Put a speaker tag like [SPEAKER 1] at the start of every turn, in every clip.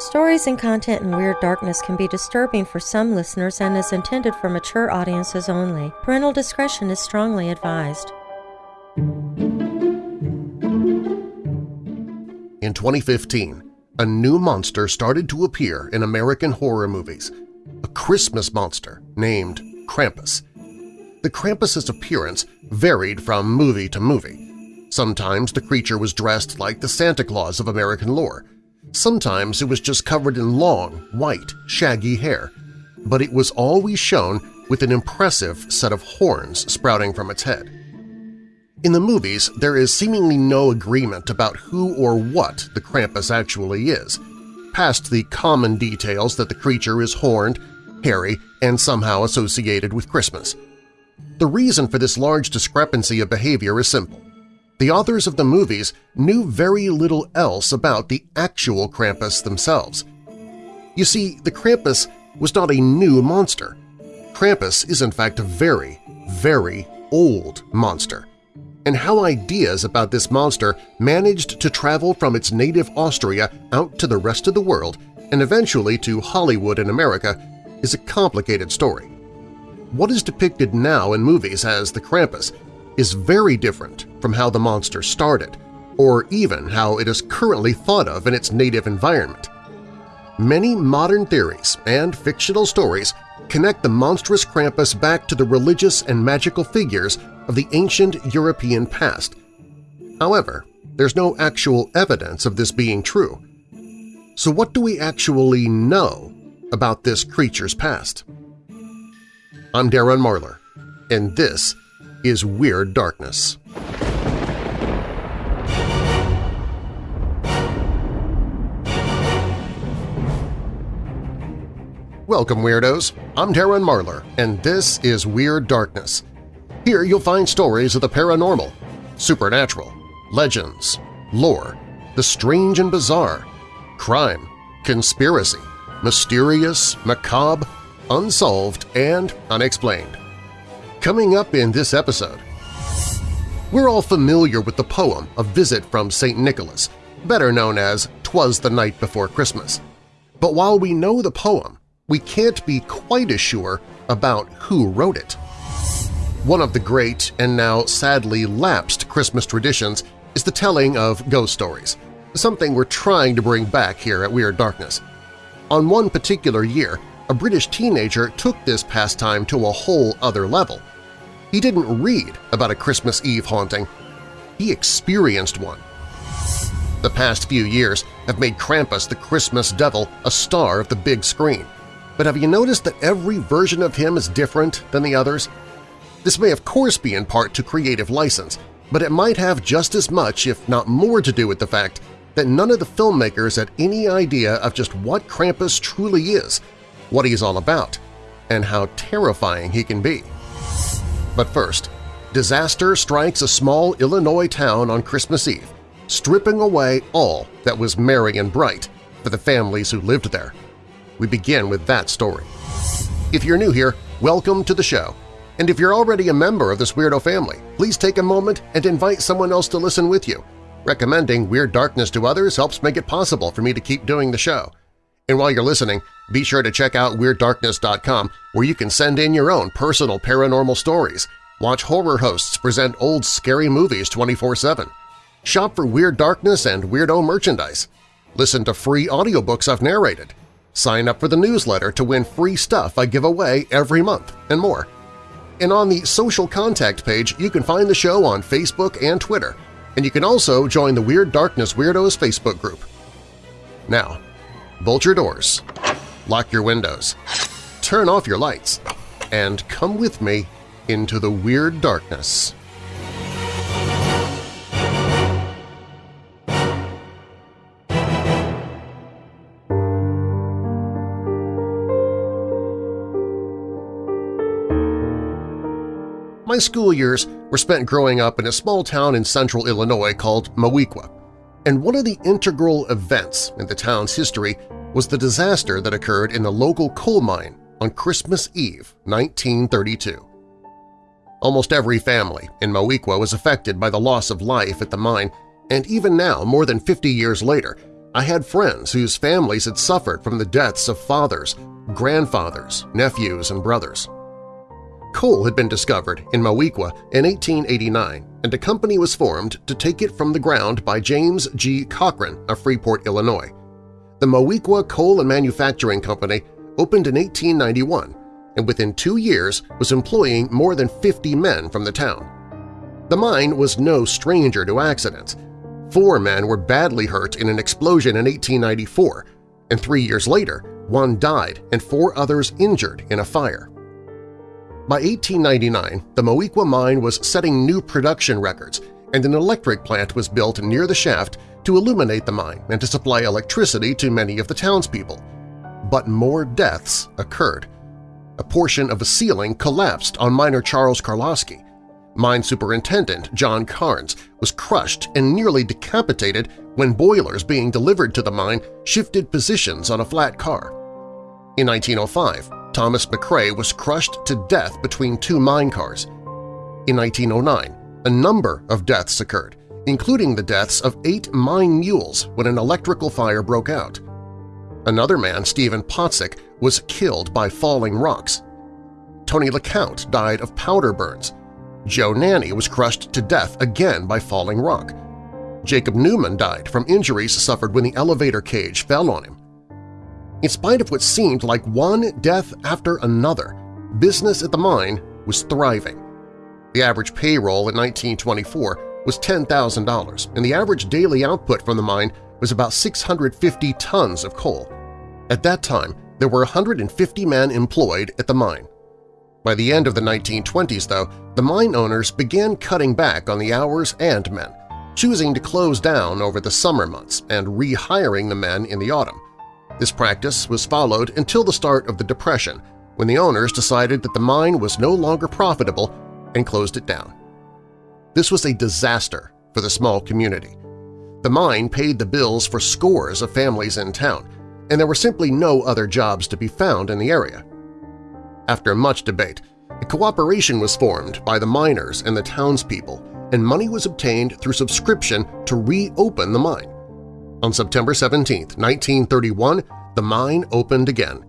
[SPEAKER 1] Stories and content in Weird Darkness can be disturbing for some listeners and is intended for mature audiences only. Parental discretion is strongly advised.
[SPEAKER 2] In 2015, a new monster started to appear in American horror movies, a Christmas monster named Krampus. The Krampus's appearance varied from movie to movie. Sometimes the creature was dressed like the Santa Claus of American lore. Sometimes it was just covered in long, white, shaggy hair. But it was always shown with an impressive set of horns sprouting from its head. In the movies, there is seemingly no agreement about who or what the Krampus actually is, past the common details that the creature is horned, hairy, and somehow associated with Christmas. The reason for this large discrepancy of behavior is simple. The authors of the movies knew very little else about the actual Krampus themselves. You see, the Krampus was not a new monster. Krampus is in fact a very, very old monster and how ideas about this monster managed to travel from its native Austria out to the rest of the world and eventually to Hollywood in America is a complicated story. What is depicted now in movies as the Krampus is very different from how the monster started, or even how it is currently thought of in its native environment. Many modern theories and fictional stories connect the monstrous Krampus back to the religious and magical figures of the ancient European past. However, there's no actual evidence of this being true. So what do we actually know about this creature's past? I'm Darren Marlar, and this is Weird Darkness. Welcome, Weirdos! I'm Darren Marlar, and this is Weird Darkness. Here you'll find stories of the paranormal, supernatural, legends, lore, the strange and bizarre, crime, conspiracy, mysterious, macabre, unsolved, and unexplained. Coming up in this episode, we're all familiar with the poem A Visit from St. Nicholas, better known as Twas the Night Before Christmas. But while we know the poem, we can't be quite as sure about who wrote it. One of the great and now sadly lapsed Christmas traditions is the telling of ghost stories, something we're trying to bring back here at Weird Darkness. On one particular year, a British teenager took this pastime to a whole other level. He didn't read about a Christmas Eve haunting, he experienced one. The past few years have made Krampus the Christmas devil a star of the big screen, but have you noticed that every version of him is different than the others? This may of course be in part to creative license, but it might have just as much, if not more, to do with the fact that none of the filmmakers had any idea of just what Krampus truly is, what he's all about, and how terrifying he can be. But first, disaster strikes a small Illinois town on Christmas Eve, stripping away all that was merry and bright for the families who lived there we begin with that story. If you're new here, welcome to the show. And if you're already a member of this Weirdo family, please take a moment and invite someone else to listen with you. Recommending Weird Darkness to others helps make it possible for me to keep doing the show. And while you're listening, be sure to check out WeirdDarkness.com where you can send in your own personal paranormal stories, watch horror hosts present old scary movies 24-7, shop for Weird Darkness and Weirdo merchandise, listen to free audiobooks I've narrated, Sign up for the newsletter to win free stuff I give away every month, and more. And on the social contact page, you can find the show on Facebook and Twitter, and you can also join the Weird Darkness Weirdos Facebook group. Now, bolt your doors, lock your windows, turn off your lights, and come with me into the Weird Darkness. My school years were spent growing up in a small town in central Illinois called Moweaqua, and one of the integral events in the town's history was the disaster that occurred in the local coal mine on Christmas Eve 1932. Almost every family in Moweaqua was affected by the loss of life at the mine, and even now, more than 50 years later, I had friends whose families had suffered from the deaths of fathers, grandfathers, nephews, and brothers. Coal had been discovered in Moweaqua in 1889, and a company was formed to take it from the ground by James G. Cochran of Freeport, Illinois. The Moweaqua Coal and Manufacturing Company opened in 1891 and within two years was employing more than 50 men from the town. The mine was no stranger to accidents. Four men were badly hurt in an explosion in 1894, and three years later one died and four others injured in a fire. By 1899, the Moweaqua mine was setting new production records, and an electric plant was built near the shaft to illuminate the mine and to supply electricity to many of the townspeople. But more deaths occurred. A portion of a ceiling collapsed on miner Charles Karlowski. Mine Superintendent John Carnes was crushed and nearly decapitated when boilers being delivered to the mine shifted positions on a flat car. In 1905, Thomas McCrae was crushed to death between two mine cars. In 1909, a number of deaths occurred, including the deaths of eight mine mules when an electrical fire broke out. Another man, Stephen Pottsick, was killed by falling rocks. Tony LeCount died of powder burns. Joe Nanny was crushed to death again by falling rock. Jacob Newman died from injuries suffered when the elevator cage fell on him. In spite of what seemed like one death after another, business at the mine was thriving. The average payroll in 1924 was $10,000, and the average daily output from the mine was about 650 tons of coal. At that time, there were 150 men employed at the mine. By the end of the 1920s, though, the mine owners began cutting back on the hours and men, choosing to close down over the summer months and rehiring the men in the autumn. This practice was followed until the start of the Depression, when the owners decided that the mine was no longer profitable and closed it down. This was a disaster for the small community. The mine paid the bills for scores of families in town, and there were simply no other jobs to be found in the area. After much debate, a cooperation was formed by the miners and the townspeople, and money was obtained through subscription to reopen the mine. On September 17, 1931, the mine opened again,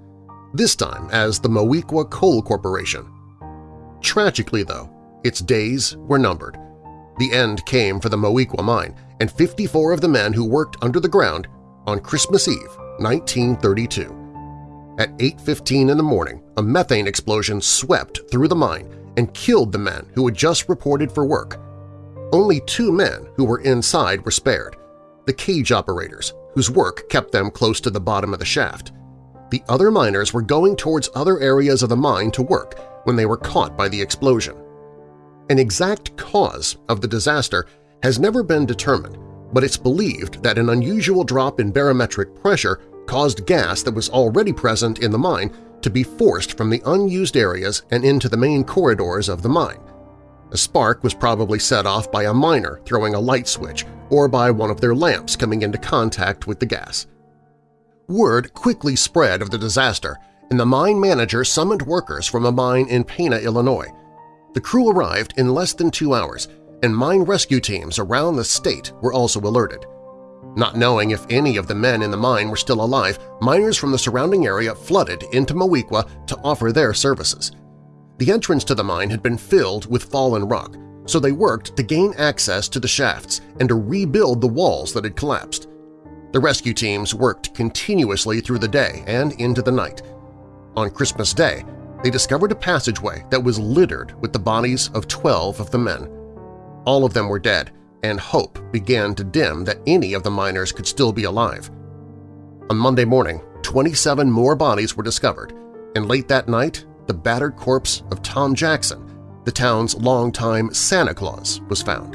[SPEAKER 2] this time as the Moweaqua Coal Corporation. Tragically, though, its days were numbered. The end came for the Moweaqua mine and 54 of the men who worked under the ground on Christmas Eve, 1932. At 8.15 in the morning, a methane explosion swept through the mine and killed the men who had just reported for work. Only two men who were inside were spared, the cage operators, whose work kept them close to the bottom of the shaft. The other miners were going towards other areas of the mine to work when they were caught by the explosion. An exact cause of the disaster has never been determined, but it's believed that an unusual drop in barometric pressure caused gas that was already present in the mine to be forced from the unused areas and into the main corridors of the mine. A spark was probably set off by a miner throwing a light switch or by one of their lamps coming into contact with the gas. Word quickly spread of the disaster, and the mine manager summoned workers from a mine in Pana, Illinois. The crew arrived in less than two hours, and mine rescue teams around the state were also alerted. Not knowing if any of the men in the mine were still alive, miners from the surrounding area flooded into Moweaqua to offer their services. The entrance to the mine had been filled with fallen rock, so they worked to gain access to the shafts and to rebuild the walls that had collapsed. The rescue teams worked continuously through the day and into the night. On Christmas Day, they discovered a passageway that was littered with the bodies of 12 of the men. All of them were dead, and hope began to dim that any of the miners could still be alive. On Monday morning, 27 more bodies were discovered, and late that night, the battered corpse of Tom Jackson, the town's longtime Santa Claus was found.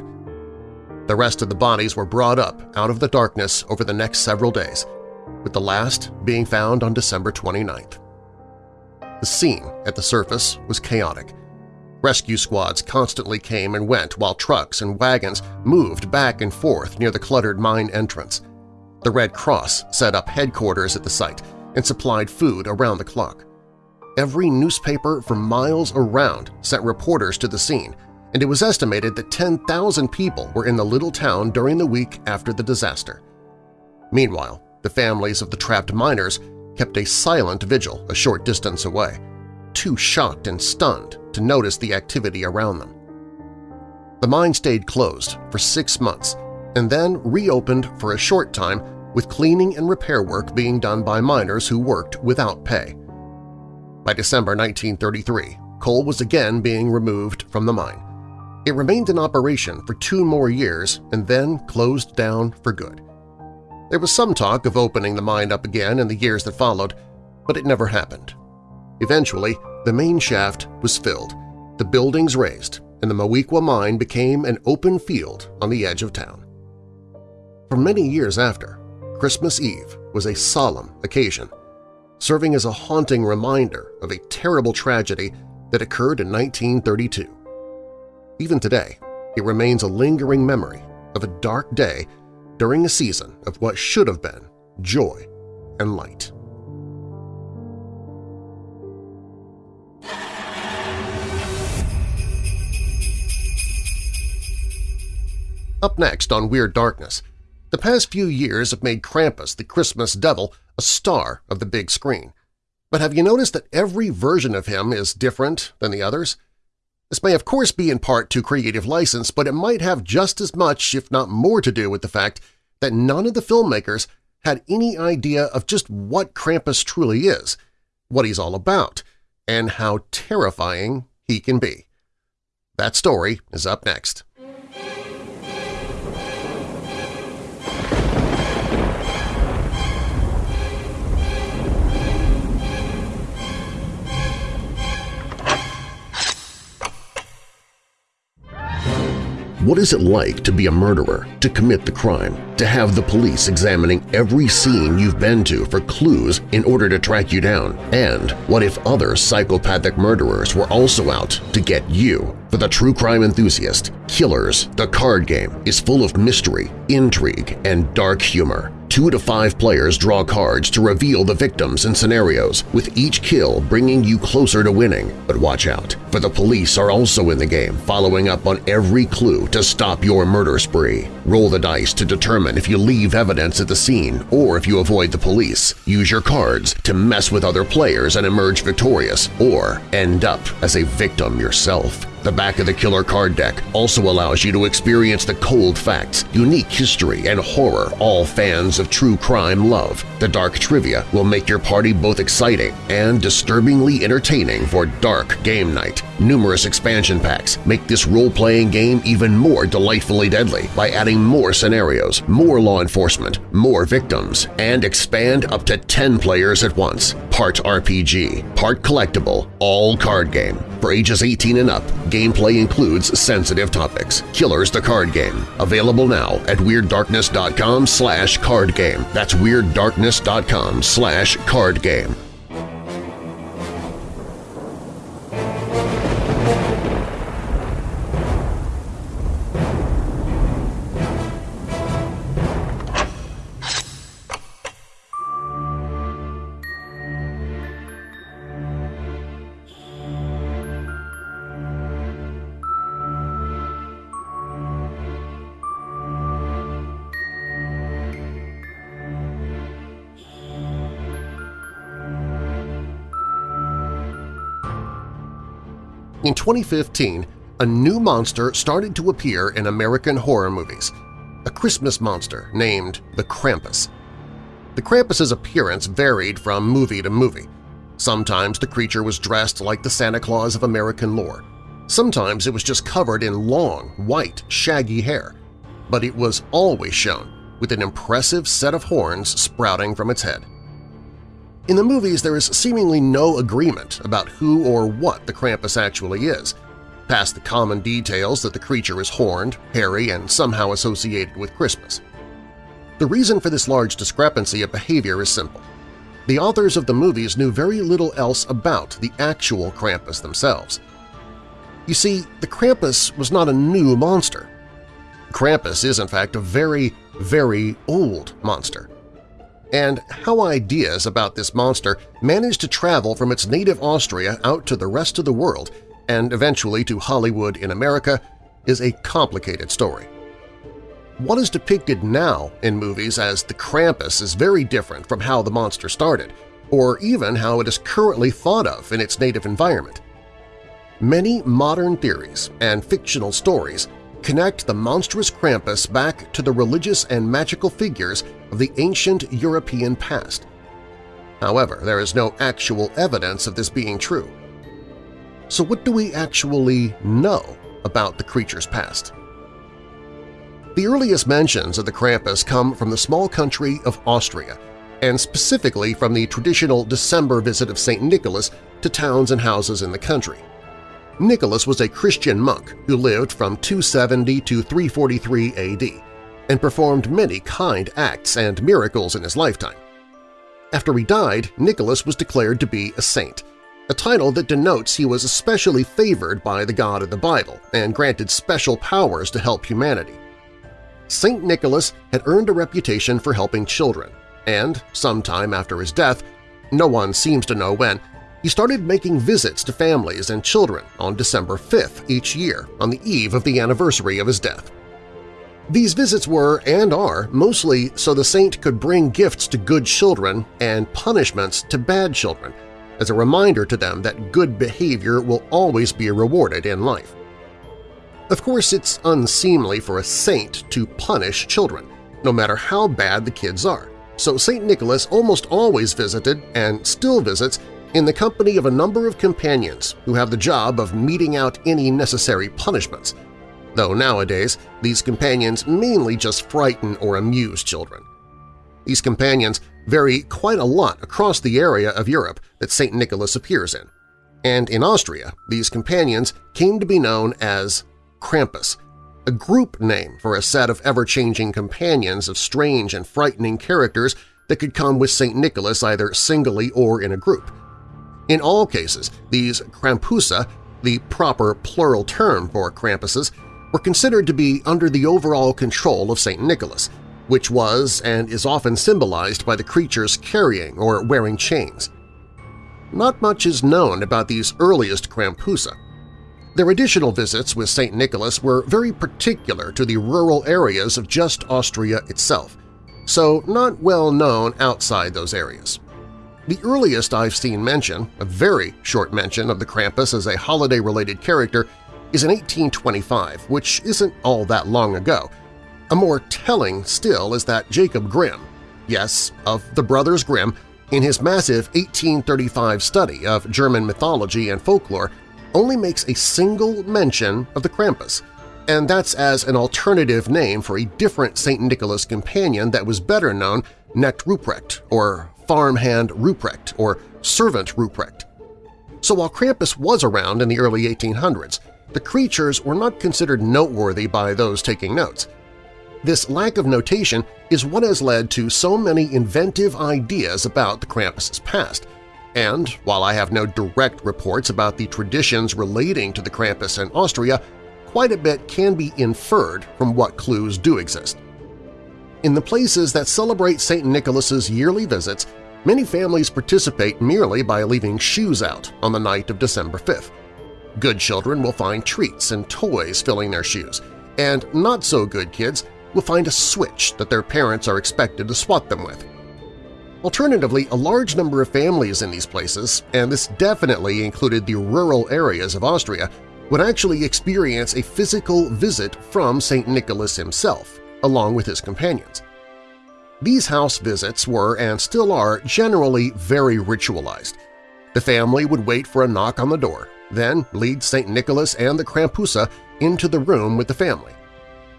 [SPEAKER 2] The rest of the bodies were brought up out of the darkness over the next several days, with the last being found on December 29th. The scene at the surface was chaotic. Rescue squads constantly came and went while trucks and wagons moved back and forth near the cluttered mine entrance. The Red Cross set up headquarters at the site and supplied food around the clock. Every newspaper for miles around sent reporters to the scene, and it was estimated that 10,000 people were in the little town during the week after the disaster. Meanwhile, the families of the trapped miners kept a silent vigil a short distance away, too shocked and stunned to notice the activity around them. The mine stayed closed for six months and then reopened for a short time with cleaning and repair work being done by miners who worked without pay. By December 1933, coal was again being removed from the mine. It remained in operation for two more years and then closed down for good. There was some talk of opening the mine up again in the years that followed, but it never happened. Eventually, the main shaft was filled, the buildings raised, and the Moweaqua mine became an open field on the edge of town. For many years after, Christmas Eve was a solemn occasion, serving as a haunting reminder of a terrible tragedy that occurred in 1932. Even today, it remains a lingering memory of a dark day during a season of what should have been joy and light. Up next on Weird Darkness, the past few years have made Krampus, the Christmas devil, a star of the big screen. But have you noticed that every version of him is different than the others? This may of course be in part to creative license, but it might have just as much, if not more, to do with the fact that none of the filmmakers had any idea of just what Krampus truly is, what he's all about, and how terrifying he can be. That story is up next. What is it like to be a murderer, to commit the crime, to have the police examining every scene you've been to for clues in order to track you down? And what if other psychopathic murderers were also out to get you? For the true crime enthusiast, Killers, the card game, is full of mystery, intrigue, and dark humor. Two to five players draw cards to reveal the victims and scenarios, with each kill bringing you closer to winning. But watch out, the police are also in the game, following up on every clue to stop your murder spree. Roll the dice to determine if you leave evidence at the scene or if you avoid the police. Use your cards to mess with other players and emerge victorious, or end up as a victim yourself. The back of the killer card deck also allows you to experience the cold facts, unique history, and horror all fans of true crime love. The dark trivia will make your party both exciting and disturbingly entertaining for dark game night. Numerous expansion packs make this role-playing game even more delightfully deadly by adding more scenarios, more law enforcement, more victims, and expand up to 10 players at once. Part RPG, part collectible, all card game. For ages 18 and up, gameplay includes sensitive topics. Killers the Card Game. Available now at WeirdDarkness.com slash cardgame. That's WeirdDarkness.com slash cardgame. In 2015, a new monster started to appear in American horror movies, a Christmas monster named the Krampus. The Krampus's appearance varied from movie to movie. Sometimes the creature was dressed like the Santa Claus of American lore. Sometimes it was just covered in long, white, shaggy hair. But it was always shown with an impressive set of horns sprouting from its head. In the movies, there is seemingly no agreement about who or what the Krampus actually is, past the common details that the creature is horned, hairy, and somehow associated with Christmas. The reason for this large discrepancy of behavior is simple. The authors of the movies knew very little else about the actual Krampus themselves. You see, the Krampus was not a new monster. Krampus is in fact a very, very old monster and how ideas about this monster managed to travel from its native Austria out to the rest of the world and eventually to Hollywood in America is a complicated story. what is depicted now in movies as the Krampus is very different from how the monster started, or even how it is currently thought of in its native environment. Many modern theories and fictional stories connect the monstrous Krampus back to the religious and magical figures of the ancient European past. However, there is no actual evidence of this being true. So what do we actually know about the creature's past? The earliest mentions of the Krampus come from the small country of Austria, and specifically from the traditional December visit of St. Nicholas to towns and houses in the country. Nicholas was a Christian monk who lived from 270 to 343 AD and performed many kind acts and miracles in his lifetime. After he died, Nicholas was declared to be a saint, a title that denotes he was especially favored by the God of the Bible and granted special powers to help humanity. St. Nicholas had earned a reputation for helping children, and sometime after his death, no one seems to know when, he started making visits to families and children on December 5th each year on the eve of the anniversary of his death. These visits were, and are, mostly so the saint could bring gifts to good children and punishments to bad children, as a reminder to them that good behavior will always be rewarded in life. Of course, it's unseemly for a saint to punish children, no matter how bad the kids are, so St. Nicholas almost always visited, and still visits, in the company of a number of companions who have the job of meting out any necessary punishments, though nowadays these companions mainly just frighten or amuse children. These companions vary quite a lot across the area of Europe that St. Nicholas appears in, and in Austria these companions came to be known as Krampus, a group name for a set of ever-changing companions of strange and frightening characters that could come with St. Nicholas either singly or in a group. In all cases, these Krampusa, the proper plural term for Krampuses, were considered to be under the overall control of St. Nicholas, which was and is often symbolized by the creatures carrying or wearing chains. Not much is known about these earliest Krampusa. Their additional visits with St. Nicholas were very particular to the rural areas of just Austria itself, so not well known outside those areas. The earliest I've seen mention, a very short mention of the Krampus as a holiday-related character, is in 1825, which isn't all that long ago. A more telling still is that Jacob Grimm, yes, of the Brothers Grimm, in his massive 1835 study of German mythology and folklore, only makes a single mention of the Krampus, and that's as an alternative name for a different St. Nicholas companion that was better known, Knecht Ruprecht, or farmhand Ruprecht or servant Ruprecht. So while Krampus was around in the early 1800s, the creatures were not considered noteworthy by those taking notes. This lack of notation is what has led to so many inventive ideas about the Krampus's past, and while I have no direct reports about the traditions relating to the Krampus in Austria, quite a bit can be inferred from what clues do exist. In the places that celebrate St. Nicholas's yearly visits, many families participate merely by leaving shoes out on the night of December 5th. Good children will find treats and toys filling their shoes, and not-so-good kids will find a switch that their parents are expected to swat them with. Alternatively, a large number of families in these places, and this definitely included the rural areas of Austria, would actually experience a physical visit from St. Nicholas himself, along with his companions. These house visits were and still are generally very ritualized. The family would wait for a knock on the door, then lead St. Nicholas and the Krampusa into the room with the family.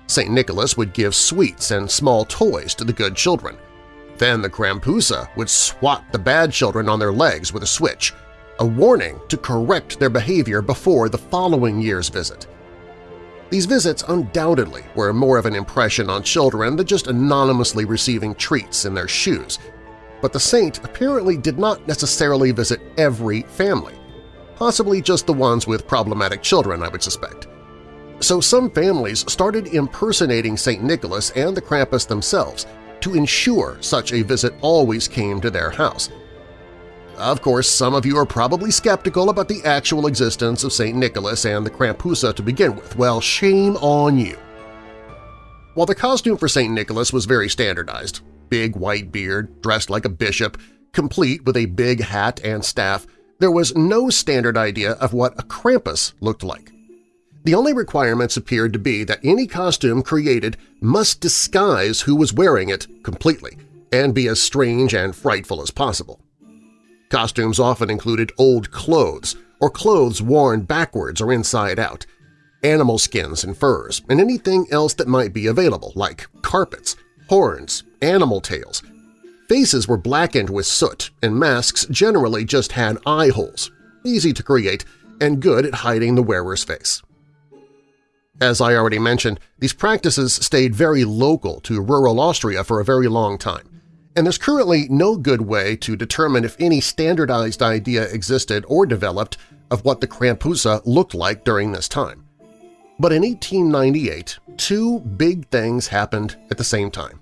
[SPEAKER 2] St. Nicholas would give sweets and small toys to the good children. Then the Krampusa would swat the bad children on their legs with a switch, a warning to correct their behavior before the following year's visit. These visits undoubtedly were more of an impression on children than just anonymously receiving treats in their shoes, but the saint apparently did not necessarily visit every family, possibly just the ones with problematic children, I would suspect. So some families started impersonating St. Nicholas and the Krampus themselves to ensure such a visit always came to their house, of course, some of you are probably skeptical about the actual existence of St. Nicholas and the Krampusa to begin with. Well, shame on you. While the costume for St. Nicholas was very standardized, big white beard, dressed like a bishop, complete with a big hat and staff, there was no standard idea of what a Krampus looked like. The only requirements appeared to be that any costume created must disguise who was wearing it completely and be as strange and frightful as possible. Costumes often included old clothes or clothes worn backwards or inside out, animal skins and furs, and anything else that might be available, like carpets, horns, animal tails. Faces were blackened with soot, and masks generally just had eye holes, easy to create and good at hiding the wearer's face. As I already mentioned, these practices stayed very local to rural Austria for a very long time, and there's currently no good way to determine if any standardized idea existed or developed of what the Krampusa looked like during this time. But in 1898, two big things happened at the same time.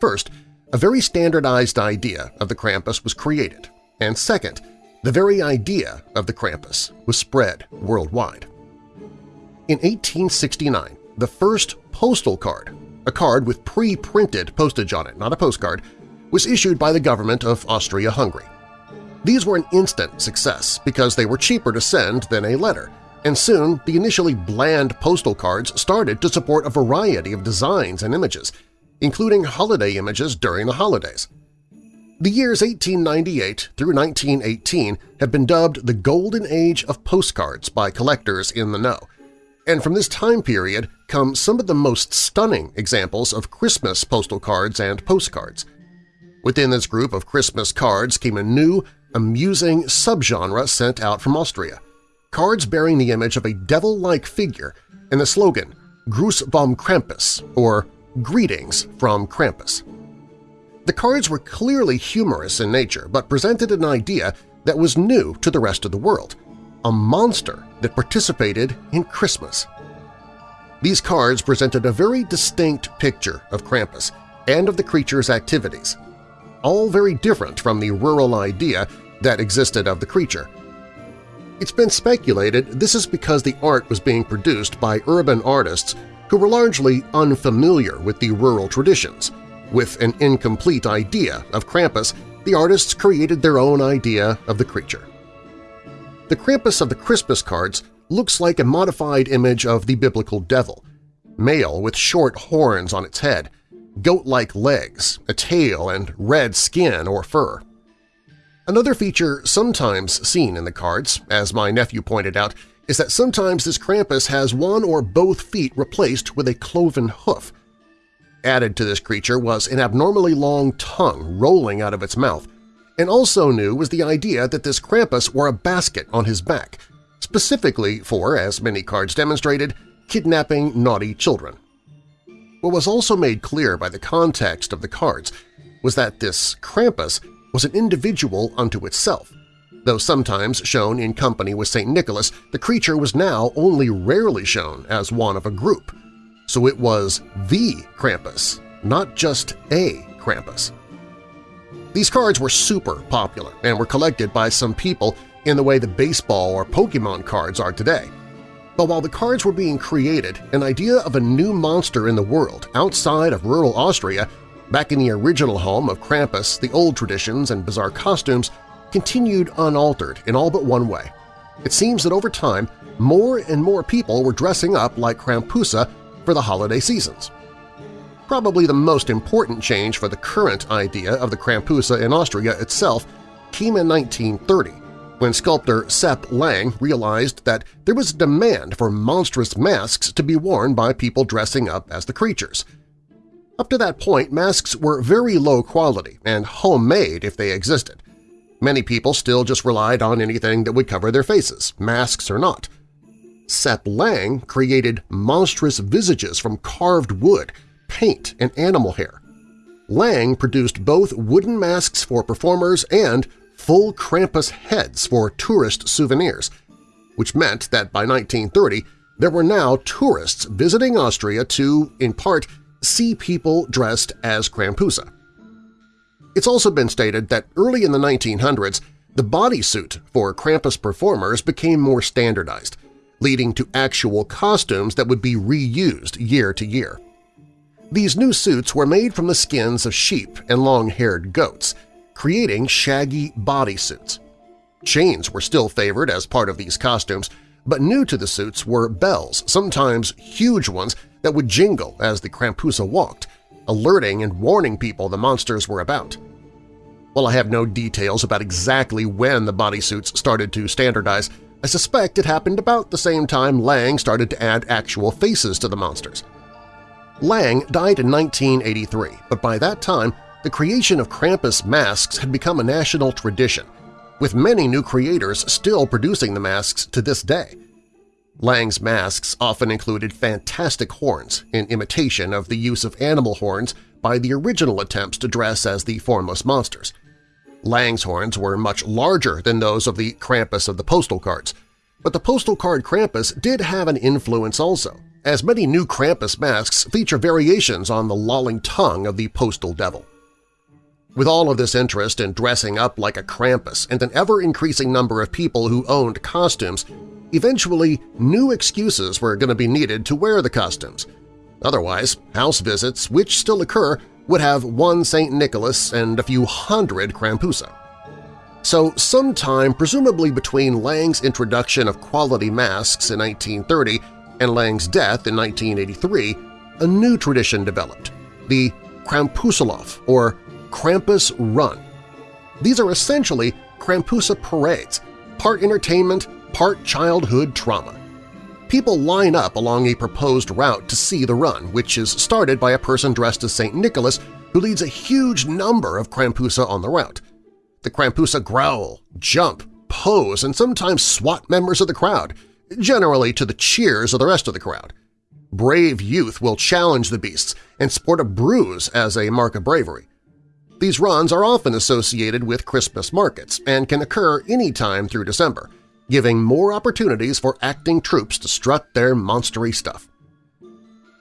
[SPEAKER 2] First, a very standardized idea of the Krampus was created, and second, the very idea of the Krampus was spread worldwide. In 1869, the first postal card, a card with pre-printed postage on it, not a postcard, was issued by the government of Austria-Hungary. These were an instant success because they were cheaper to send than a letter, and soon the initially bland postal cards started to support a variety of designs and images, including holiday images during the holidays. The years 1898 through 1918 have been dubbed the Golden Age of Postcards by collectors in the know, and from this time period come some of the most stunning examples of Christmas postal cards and postcards. Within this group of Christmas cards came a new, amusing subgenre sent out from Austria – cards bearing the image of a devil-like figure and the slogan Gruß vom Krampus, or Greetings from Krampus. The cards were clearly humorous in nature but presented an idea that was new to the rest of the world – a monster that participated in Christmas. These cards presented a very distinct picture of Krampus and of the creature's activities, all very different from the rural idea that existed of the creature – it's been speculated this is because the art was being produced by urban artists who were largely unfamiliar with the rural traditions. With an incomplete idea of Krampus, the artists created their own idea of the creature. The Krampus of the Christmas cards looks like a modified image of the biblical devil, male with short horns on its head, goat-like legs, a tail, and red skin or fur. Another feature sometimes seen in the cards, as my nephew pointed out, is that sometimes this Krampus has one or both feet replaced with a cloven hoof. Added to this creature was an abnormally long tongue rolling out of its mouth, and also new was the idea that this Krampus wore a basket on his back, specifically for, as many cards demonstrated, kidnapping naughty children. What was also made clear by the context of the cards was that this Krampus was an individual unto itself. Though sometimes shown in company with St. Nicholas, the creature was now only rarely shown as one of a group. So it was the Krampus, not just a Krampus. These cards were super popular and were collected by some people in the way the baseball or Pokemon cards are today. But while the cards were being created, an idea of a new monster in the world outside of rural Austria Back in the original home of Krampus, the old traditions and bizarre costumes continued unaltered in all but one way. It seems that over time, more and more people were dressing up like Krampusa for the holiday seasons. Probably the most important change for the current idea of the Krampusa in Austria itself came in 1930, when sculptor Sepp Lang realized that there was a demand for monstrous masks to be worn by people dressing up as the creatures – up to that point, masks were very low quality and homemade if they existed. Many people still just relied on anything that would cover their faces, masks or not. Sepp Lang created monstrous visages from carved wood, paint, and animal hair. Lang produced both wooden masks for performers and full Krampus heads for tourist souvenirs, which meant that by 1930 there were now tourists visiting Austria to, in part, see people dressed as Krampusa. It's also been stated that early in the 1900s, the bodysuit for Krampus performers became more standardized, leading to actual costumes that would be reused year to year. These new suits were made from the skins of sheep and long-haired goats, creating shaggy bodysuits. Chains were still favored as part of these costumes, but new to the suits were bells, sometimes huge ones that would jingle as the Krampusa walked, alerting and warning people the monsters were about. While I have no details about exactly when the bodysuits started to standardize, I suspect it happened about the same time Lang started to add actual faces to the monsters. Lang died in 1983, but by that time the creation of Krampus masks had become a national tradition, with many new creators still producing the masks to this day. Lang's masks often included fantastic horns in imitation of the use of animal horns by the original attempts to dress as the formless monsters. Lang's horns were much larger than those of the Krampus of the postal cards, but the postal card Krampus did have an influence also, as many new Krampus masks feature variations on the lolling tongue of the postal devil. With all of this interest in dressing up like a Krampus and an ever-increasing number of people who owned costumes, eventually new excuses were going to be needed to wear the costumes. Otherwise, house visits, which still occur, would have one St. Nicholas and a few hundred Krampusa. So sometime presumably between Lang's introduction of quality masks in 1930 and Lang's death in 1983, a new tradition developed, the Krampuslauf or Krampus Run. These are essentially Krampusa parades, part entertainment, part childhood trauma. People line up along a proposed route to see the run, which is started by a person dressed as St. Nicholas who leads a huge number of Krampusa on the route. The Krampusa growl, jump, pose, and sometimes swat members of the crowd, generally to the cheers of the rest of the crowd. Brave youth will challenge the beasts and sport a bruise as a mark of bravery. These runs are often associated with Christmas markets and can occur any time through December, giving more opportunities for acting troops to strut their monstery stuff.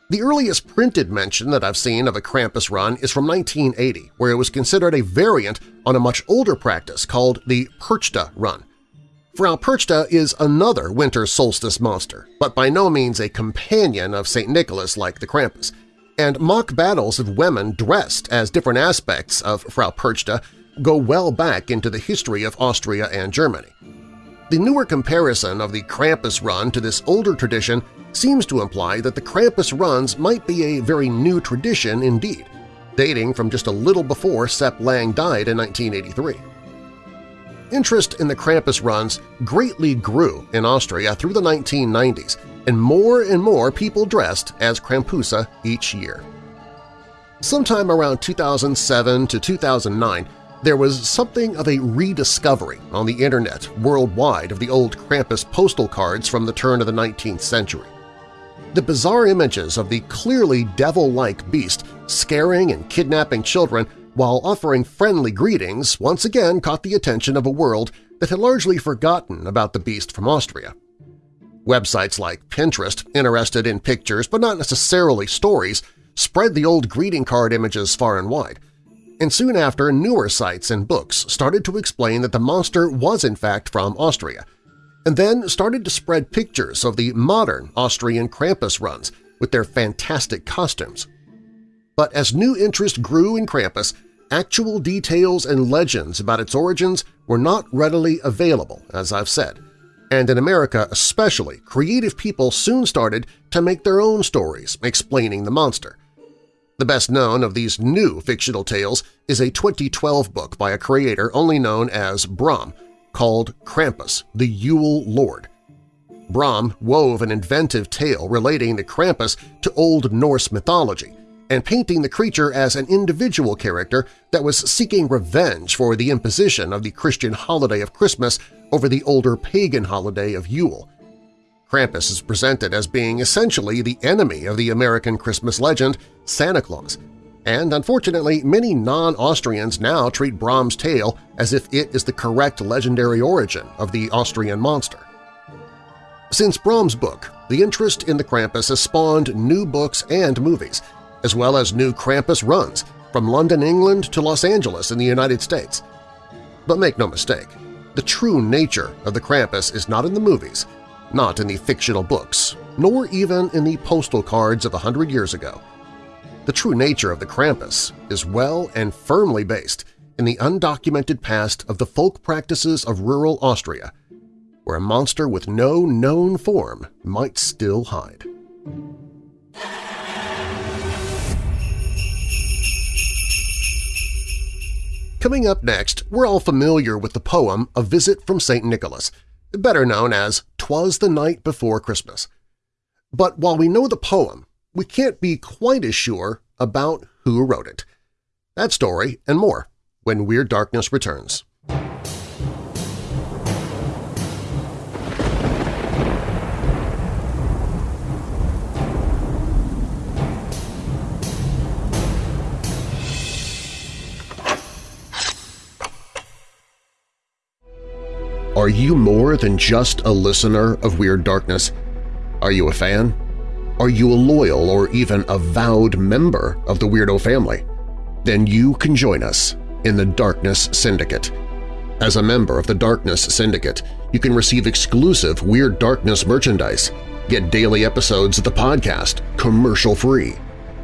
[SPEAKER 2] The earliest printed mention that I've seen of a Krampus run is from 1980, where it was considered a variant on a much older practice called the Perchta run. Frau Perchta is another winter solstice monster, but by no means a companion of St. Nicholas like the Krampus, and mock battles of women dressed as different aspects of Frau Perchta go well back into the history of Austria and Germany. The newer comparison of the Krampus run to this older tradition seems to imply that the Krampus runs might be a very new tradition indeed, dating from just a little before Sepp Lang died in 1983. Interest in the Krampus runs greatly grew in Austria through the 1990s and more and more people dressed as Krampusa each year. Sometime around 2007 to 2009, there was something of a rediscovery on the internet worldwide of the old Krampus postal cards from the turn of the 19th century. The bizarre images of the clearly devil-like beast scaring and kidnapping children while offering friendly greetings once again caught the attention of a world that had largely forgotten about the beast from Austria. Websites like Pinterest, interested in pictures but not necessarily stories, spread the old greeting card images far and wide. And soon after, newer sites and books started to explain that the monster was in fact from Austria, and then started to spread pictures of the modern Austrian Krampus runs with their fantastic costumes. But as new interest grew in Krampus, actual details and legends about its origins were not readily available, as I've said, and in America especially, creative people soon started to make their own stories explaining the monster. The best known of these new fictional tales is a 2012 book by a creator only known as Brom called Krampus, the Yule Lord. Brom wove an inventive tale relating the Krampus to Old Norse mythology and painting the creature as an individual character that was seeking revenge for the imposition of the Christian holiday of Christmas over the older pagan holiday of Yule. Krampus is presented as being essentially the enemy of the American Christmas legend, Santa Claus, and unfortunately many non-Austrians now treat Brom's tale as if it is the correct legendary origin of the Austrian monster. Since Brom's book, the interest in the Krampus has spawned new books and movies, as well as new Krampus runs from London, England to Los Angeles in the United States. But make no mistake, the true nature of the Krampus is not in the movies, not in the fictional books, nor even in the postal cards of a hundred years ago. the true nature of the Krampus is well and firmly based in the undocumented past of the folk practices of rural Austria, where a monster with no known form might still hide. Coming up next, we're all familiar with the poem A Visit from St. Nicholas, better known as Twas the Night Before Christmas. But while we know the poem, we can't be quite as sure about who wrote it. That story and more when Weird Darkness returns. Are you more than just a listener of Weird Darkness? Are you a fan? Are you a loyal or even avowed member of the Weirdo family? Then you can join us in the Darkness Syndicate. As a member of the Darkness Syndicate, you can receive exclusive Weird Darkness merchandise, get daily episodes of the podcast commercial-free,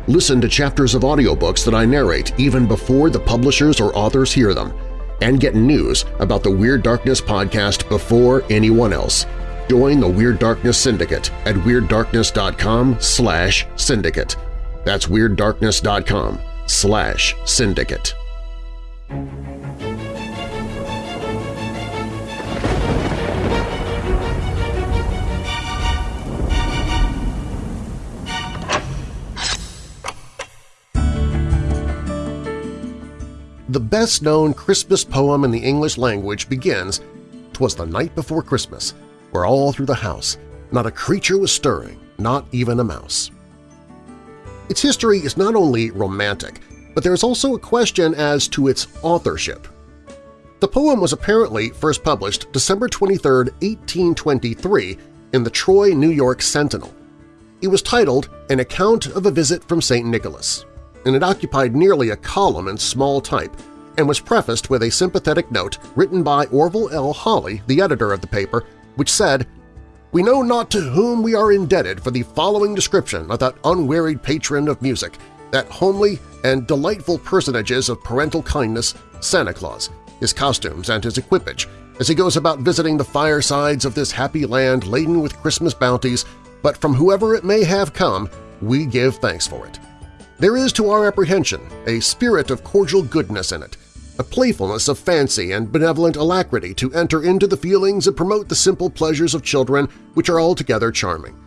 [SPEAKER 2] listen to chapters of audiobooks that I narrate even before the publishers or authors hear them, and get news about the Weird Darkness podcast before anyone else. Join the Weird Darkness Syndicate at WeirdDarkness.com slash syndicate. That's WeirdDarkness.com slash syndicate. The best-known Christmas poem in the English language begins, "'Twas the night before Christmas, where all through the house not a creature was stirring, not even a mouse." Its history is not only romantic, but there is also a question as to its authorship. The poem was apparently first published December 23, 1823 in the Troy, New York Sentinel. It was titled An Account of a Visit from St. Nicholas, and it occupied nearly a column in small type and was prefaced with a sympathetic note written by Orville L. Holley, the editor of the paper, which said, We know not to whom we are indebted for the following description of that unwearied patron of music, that homely and delightful personages of parental kindness, Santa Claus, his costumes and his equipage, as he goes about visiting the firesides of this happy land laden with Christmas bounties, but from whoever it may have come, we give thanks for it. There is to our apprehension a spirit of cordial goodness in it, a playfulness of fancy and benevolent alacrity to enter into the feelings and promote the simple pleasures of children which are altogether charming.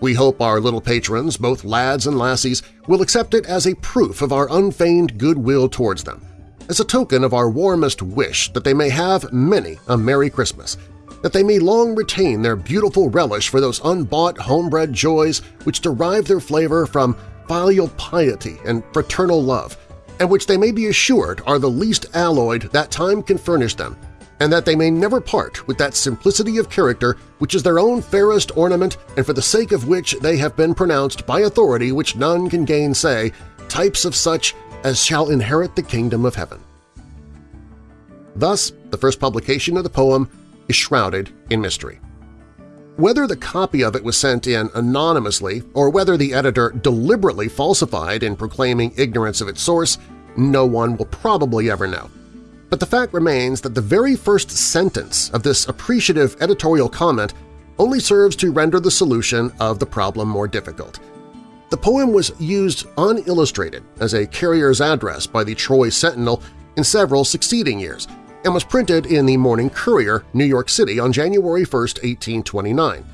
[SPEAKER 2] We hope our little patrons, both lads and lassies, will accept it as a proof of our unfeigned goodwill towards them, as a token of our warmest wish that they may have many a Merry Christmas, that they may long retain their beautiful relish for those unbought homebred joys which derive their flavor from filial piety and fraternal love, and which they may be assured are the least alloyed that time can furnish them, and that they may never part with that simplicity of character which is their own fairest ornament and for the sake of which they have been pronounced by authority which none can gainsay, types of such as shall inherit the kingdom of heaven. Thus, the first publication of the poem is shrouded in mystery. Whether the copy of it was sent in anonymously or whether the editor deliberately falsified in proclaiming ignorance of its source, no one will probably ever know. But the fact remains that the very first sentence of this appreciative editorial comment only serves to render the solution of the problem more difficult. The poem was used unillustrated as a carrier's address by the Troy Sentinel in several succeeding years, and was printed in the Morning Courier, New York City on January 1, 1829.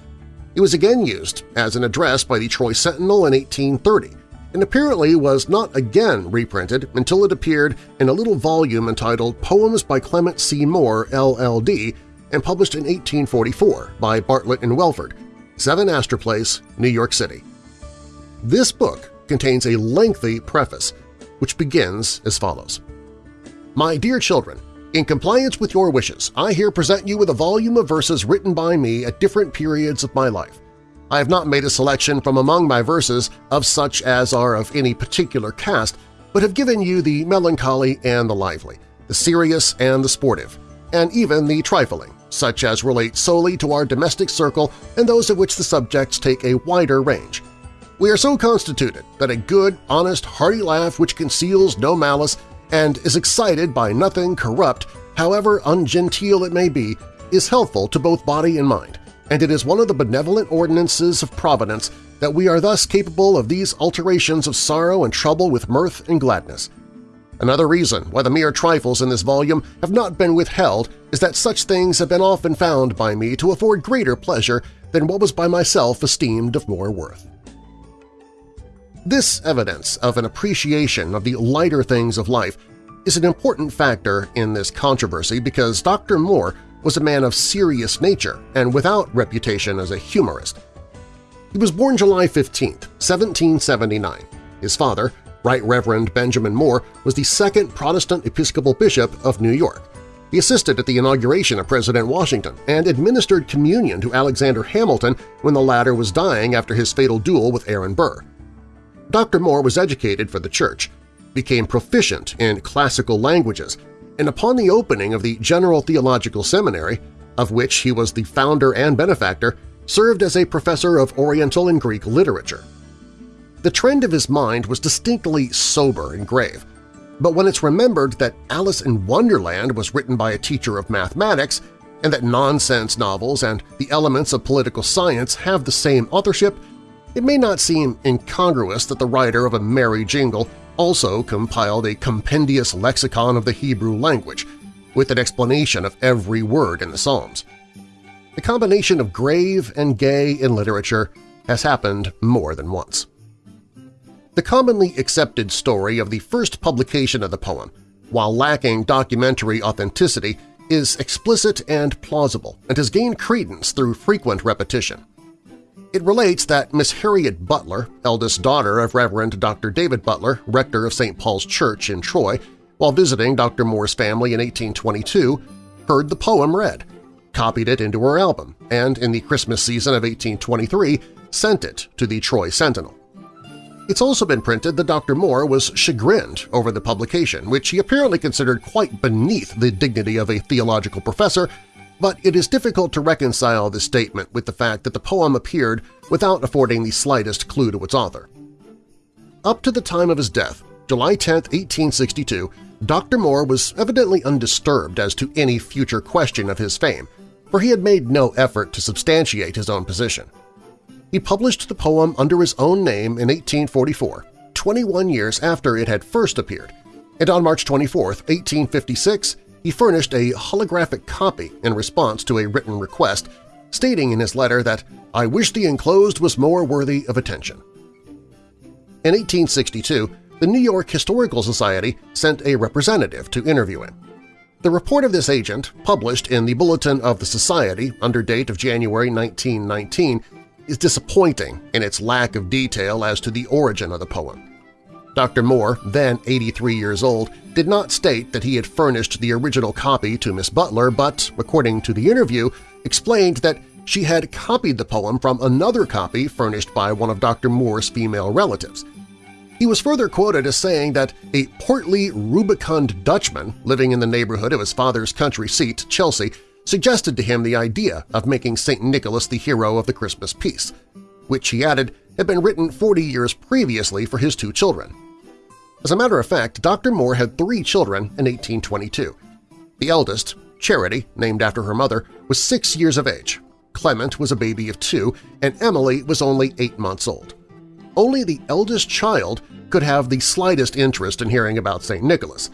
[SPEAKER 2] It was again used as an address by the Troy Sentinel in 1830, and apparently was not again reprinted until it appeared in a little volume entitled Poems by Clement C. Moore, LL.D., and published in 1844 by Bartlett and Welford, 7 Astor Place, New York City. This book contains a lengthy preface, which begins as follows. My dear children, in compliance with your wishes, I here present you with a volume of verses written by me at different periods of my life. I have not made a selection from among my verses of such as are of any particular cast, but have given you the melancholy and the lively, the serious and the sportive, and even the trifling, such as relate solely to our domestic circle and those of which the subjects take a wider range. We are so constituted that a good, honest, hearty laugh which conceals no malice and is excited by nothing corrupt, however ungenteel it may be, is healthful to both body and mind, and it is one of the benevolent ordinances of Providence that we are thus capable of these alterations of sorrow and trouble with mirth and gladness. Another reason why the mere trifles in this volume have not been withheld is that such things have been often found by me to afford greater pleasure than what was by myself esteemed of more worth. This evidence of an appreciation of the lighter things of life is an important factor in this controversy because Dr. Moore was a man of serious nature and without reputation as a humorist. He was born July 15, 1779. His father, Right Reverend Benjamin Moore, was the second Protestant Episcopal Bishop of New York. He assisted at the inauguration of President Washington and administered communion to Alexander Hamilton when the latter was dying after his fatal duel with Aaron Burr. Dr. Moore was educated for the Church, became proficient in classical languages, and upon the opening of the General Theological Seminary, of which he was the founder and benefactor, served as a professor of Oriental and Greek literature. The trend of his mind was distinctly sober and grave, but when it's remembered that Alice in Wonderland was written by a teacher of mathematics and that nonsense novels and the elements of political science have the same authorship, it may not seem incongruous that the writer of A Merry Jingle also compiled a compendious lexicon of the Hebrew language, with an explanation of every word in the Psalms. The combination of grave and gay in literature has happened more than once. The commonly accepted story of the first publication of the poem, while lacking documentary authenticity, is explicit and plausible and has gained credence through frequent repetition. It relates that Miss Harriet Butler, eldest daughter of Reverend Dr. David Butler, rector of St. Paul's Church in Troy, while visiting Dr. Moore's family in 1822, heard the poem read, copied it into her album, and in the Christmas season of 1823 sent it to the Troy Sentinel. It's also been printed that Dr. Moore was chagrined over the publication, which he apparently considered quite beneath the dignity of a theological professor, but it is difficult to reconcile this statement with the fact that the poem appeared without affording the slightest clue to its author. Up to the time of his death, July 10, 1862, Dr. Moore was evidently undisturbed as to any future question of his fame, for he had made no effort to substantiate his own position. He published the poem under his own name in 1844, 21 years after it had first appeared, and on March 24, 1856, he furnished a holographic copy in response to a written request, stating in his letter that I wish the enclosed was more worthy of attention. In 1862, the New York Historical Society sent a representative to interview him. The report of this agent, published in the Bulletin of the Society under date of January 1919, is disappointing in its lack of detail as to the origin of the poem. Dr. Moore, then 83 years old, did not state that he had furnished the original copy to Miss Butler but, according to the interview, explained that she had copied the poem from another copy furnished by one of Dr. Moore's female relatives. He was further quoted as saying that a portly, rubicund Dutchman living in the neighborhood of his father's country seat, Chelsea, suggested to him the idea of making St. Nicholas the hero of the Christmas piece, which, he added, had been written 40 years previously for his two children. As a matter of fact, Dr. Moore had three children in 1822. The eldest, Charity, named after her mother, was six years of age, Clement was a baby of two, and Emily was only eight months old. Only the eldest child could have the slightest interest in hearing about St. Nicholas,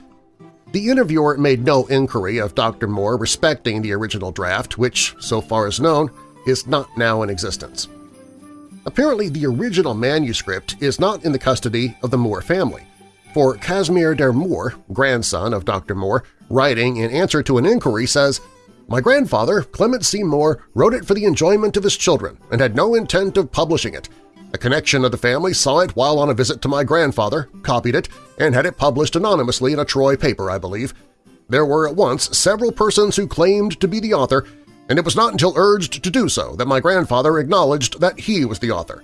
[SPEAKER 2] the interviewer made no inquiry of Dr. Moore respecting the original draft, which, so far as known, is not now in existence. Apparently the original manuscript is not in the custody of the Moore family, for Casimir der Moor, grandson of Dr. Moore, writing in answer to an inquiry says, My grandfather, Clement C. Moore, wrote it for the enjoyment of his children and had no intent of publishing it. A connection of the family saw it while on a visit to my grandfather, copied it, and had it published anonymously in a Troy paper, I believe. There were at once several persons who claimed to be the author, and it was not until urged to do so that my grandfather acknowledged that he was the author.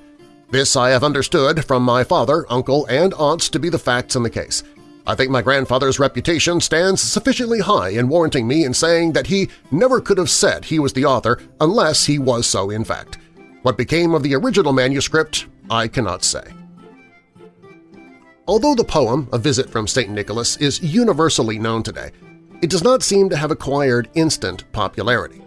[SPEAKER 2] This I have understood from my father, uncle, and aunts to be the facts in the case. I think my grandfather's reputation stands sufficiently high in warranting me in saying that he never could have said he was the author unless he was so in fact. What became of the original manuscript I cannot say. Although the poem, A Visit from St. Nicholas, is universally known today, it does not seem to have acquired instant popularity.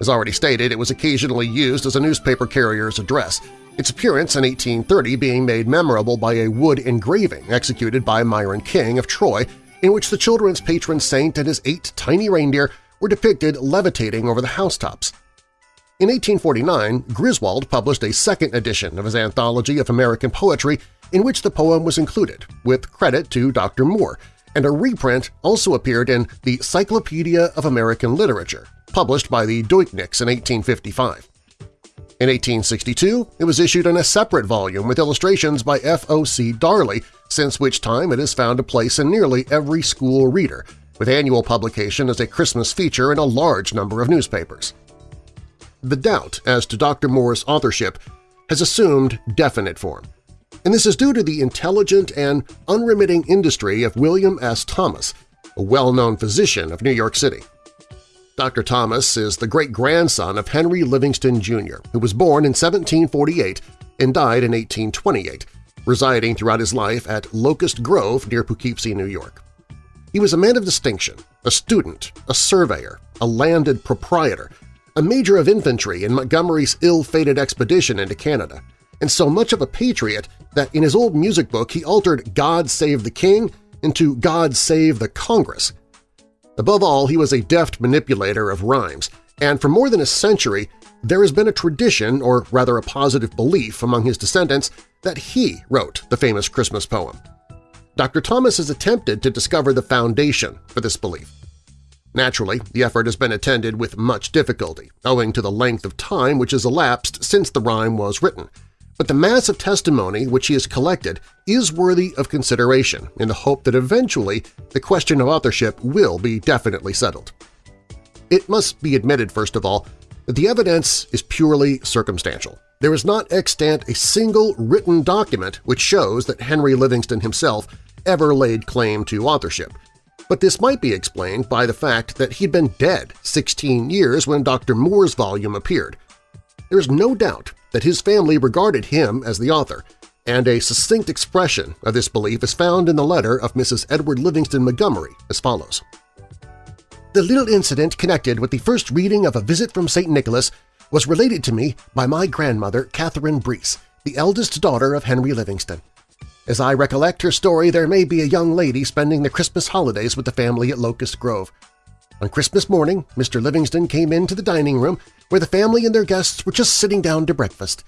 [SPEAKER 2] As already stated, it was occasionally used as a newspaper carrier's address, its appearance in 1830 being made memorable by a wood engraving executed by Myron King of Troy in which the children's patron saint and his eight tiny reindeer were depicted levitating over the housetops. In 1849, Griswold published a second edition of his anthology of American poetry in which the poem was included, with credit to Dr. Moore, and a reprint also appeared in the Cyclopedia of American Literature, published by the Duyckincks in 1855. In 1862, it was issued in a separate volume with illustrations by F.O.C. Darley, since which time it has found a place in nearly every school reader, with annual publication as a Christmas feature in a large number of newspapers. The doubt as to Dr. Moore's authorship has assumed definite form, and this is due to the intelligent and unremitting industry of William S. Thomas, a well-known physician of New York City. Dr. Thomas is the great-grandson of Henry Livingston, Jr., who was born in 1748 and died in 1828, residing throughout his life at Locust Grove near Poughkeepsie, New York. He was a man of distinction, a student, a surveyor, a landed proprietor, a major of infantry in Montgomery's ill-fated expedition into Canada, and so much of a patriot that in his old music book he altered God Save the King into God Save the Congress – Above all, he was a deft manipulator of rhymes, and for more than a century there has been a tradition, or rather a positive belief among his descendants, that he wrote the famous Christmas poem. Dr. Thomas has attempted to discover the foundation for this belief. Naturally, the effort has been attended with much difficulty, owing to the length of time which has elapsed since the rhyme was written – but the mass of testimony which he has collected is worthy of consideration in the hope that eventually the question of authorship will be definitely settled. It must be admitted, first of all, that the evidence is purely circumstantial. There is not extant a single written document which shows that Henry Livingston himself ever laid claim to authorship, but this might be explained by the fact that he'd been dead 16 years when Dr. Moore's volume appeared. There is no doubt that his family regarded him as the author, and a succinct expression of this belief is found in the letter of Mrs. Edward Livingston Montgomery as follows. The little incident connected with the first reading of A Visit from St. Nicholas was related to me by my grandmother, Catherine Breese, the eldest daughter of Henry Livingston. As I recollect her story, there may be a young lady spending the Christmas holidays with the family at Locust Grove. On Christmas morning, Mr. Livingston came into the dining room where the family and their guests were just sitting down to breakfast.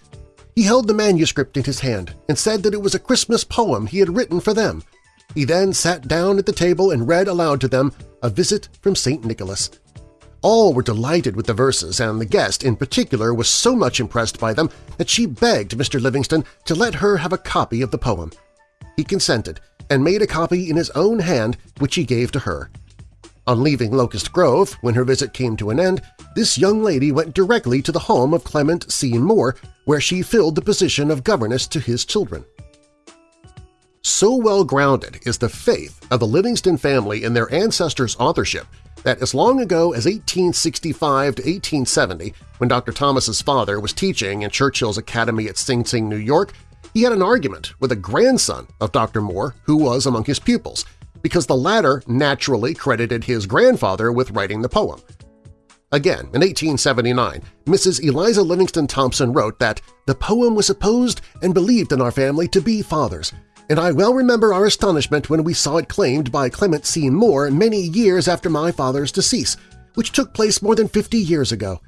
[SPEAKER 2] He held the manuscript in his hand and said that it was a Christmas poem he had written for them. He then sat down at the table and read aloud to them A Visit from St. Nicholas. All were delighted with the verses, and the guest in particular was so much impressed by them that she begged Mr. Livingston to let her have a copy of the poem. He consented and made a copy in his own hand which he gave to her. On leaving Locust Grove, when her visit came to an end, this young lady went directly to the home of Clement C. Moore, where she filled the position of governess to his children. So well-grounded is the faith of the Livingston family in their ancestors' authorship that as long ago as 1865 to 1870, when Dr. Thomas's father was teaching in Churchill's Academy at Sing Sing, New York, he had an argument with a grandson of Dr. Moore who was among his pupils – because the latter naturally credited his grandfather with writing the poem. Again, in 1879, Mrs. Eliza Livingston Thompson wrote that the poem was supposed and believed in our family to be father's, and I well remember our astonishment when we saw it claimed by Clement C. Moore many years after my father's decease, which took place more than 50 years ago.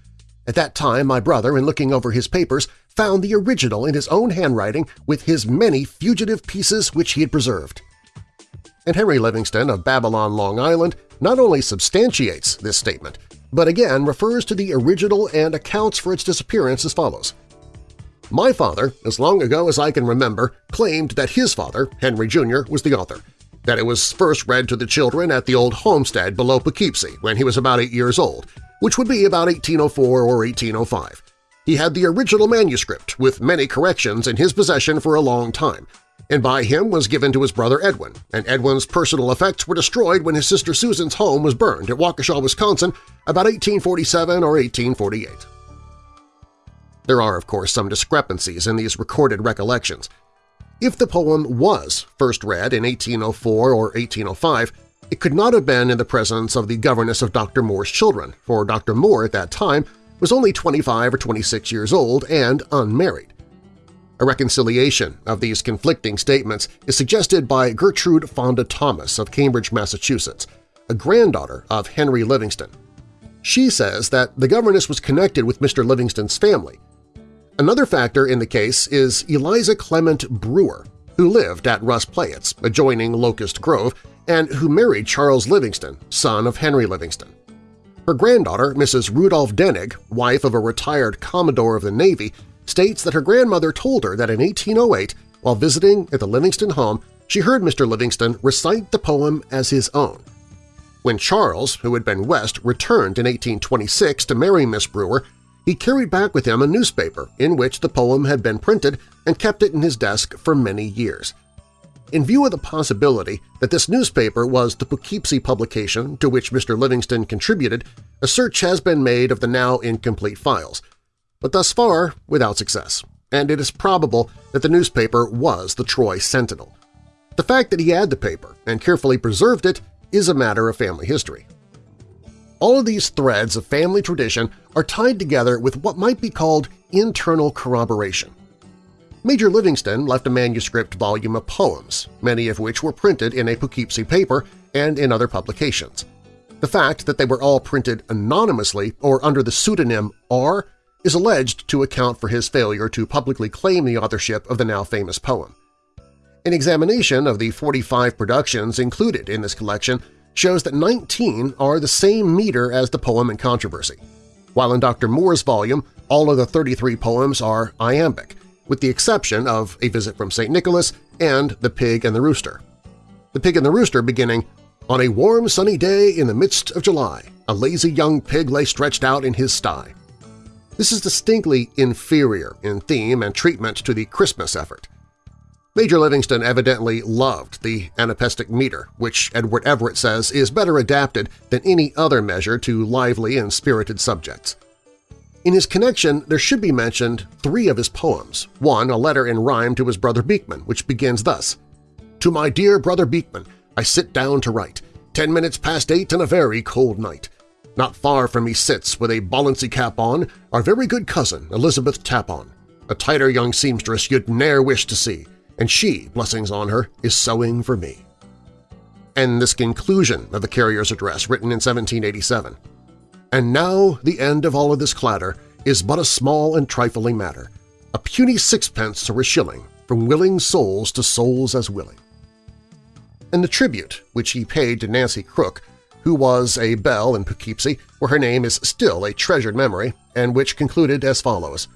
[SPEAKER 2] At that time my brother, in looking over his papers, found the original in his own handwriting with his many fugitive pieces which he had preserved and Henry Livingston of Babylon, Long Island not only substantiates this statement, but again refers to the original and accounts for its disappearance as follows. My father, as long ago as I can remember, claimed that his father, Henry Jr., was the author, that it was first read to the children at the old homestead below Poughkeepsie when he was about eight years old, which would be about 1804 or 1805. He had the original manuscript, with many corrections, in his possession for a long time, and by him was given to his brother Edwin, and Edwin's personal effects were destroyed when his sister Susan's home was burned at Waukesha, Wisconsin about 1847 or 1848. There are, of course, some discrepancies in these recorded recollections. If the poem was first read in 1804 or 1805, it could not have been in the presence of the governess of Dr. Moore's children, for Dr. Moore at that time was only 25 or 26 years old and unmarried. A reconciliation of these conflicting statements is suggested by Gertrude Fonda Thomas of Cambridge, Massachusetts, a granddaughter of Henry Livingston. She says that the governess was connected with Mr. Livingston's family. Another factor in the case is Eliza Clement Brewer, who lived at Russ Playetts, adjoining Locust Grove, and who married Charles Livingston, son of Henry Livingston. Her granddaughter, Mrs. Rudolph Denig, wife of a retired Commodore of the Navy, states that her grandmother told her that in 1808, while visiting at the Livingston home, she heard Mr. Livingston recite the poem as his own. When Charles, who had been West, returned in 1826 to marry Miss Brewer, he carried back with him a newspaper in which the poem had been printed and kept it in his desk for many years. In view of the possibility that this newspaper was the Poughkeepsie publication to which Mr. Livingston contributed, a search has been made of the now incomplete files, but thus far without success, and it is probable that the newspaper was the Troy Sentinel. The fact that he had the paper and carefully preserved it is a matter of family history. All of these threads of family tradition are tied together with what might be called internal corroboration. Major Livingston left a manuscript volume of poems, many of which were printed in a Poughkeepsie paper and in other publications. The fact that they were all printed anonymously or under the pseudonym R is alleged to account for his failure to publicly claim the authorship of the now famous poem. An examination of the 45 productions included in this collection shows that 19 are the same meter as the poem in controversy, while in Dr. Moore's volume all of the 33 poems are iambic, with the exception of A Visit from St. Nicholas and The Pig and the Rooster. The Pig and the Rooster beginning, On a warm sunny day in the midst of July, a lazy young pig lay stretched out in his sty. This is distinctly inferior in theme and treatment to the Christmas effort. Major Livingston evidently loved the anapestic meter, which Edward Everett says is better adapted than any other measure to lively and spirited subjects. In his connection, there should be mentioned three of his poems, one a letter in rhyme to his brother Beekman, which begins thus, To my dear brother Beekman, I sit down to write, ten minutes past eight and a very cold night. Not far from me sits, with a Bollinsey cap on, our very good cousin, Elizabeth Tapon, a tighter young seamstress you'd ne'er wish to see, and she, blessings on her, is sewing for me. And this conclusion of the carrier's address, written in 1787. And now the end of all of this clatter is but a small and trifling matter, a puny sixpence or a shilling, from willing souls to souls as willing. And the tribute which he paid to Nancy Crook who was a belle in Poughkeepsie, where her name is still a treasured memory, and which concluded as follows,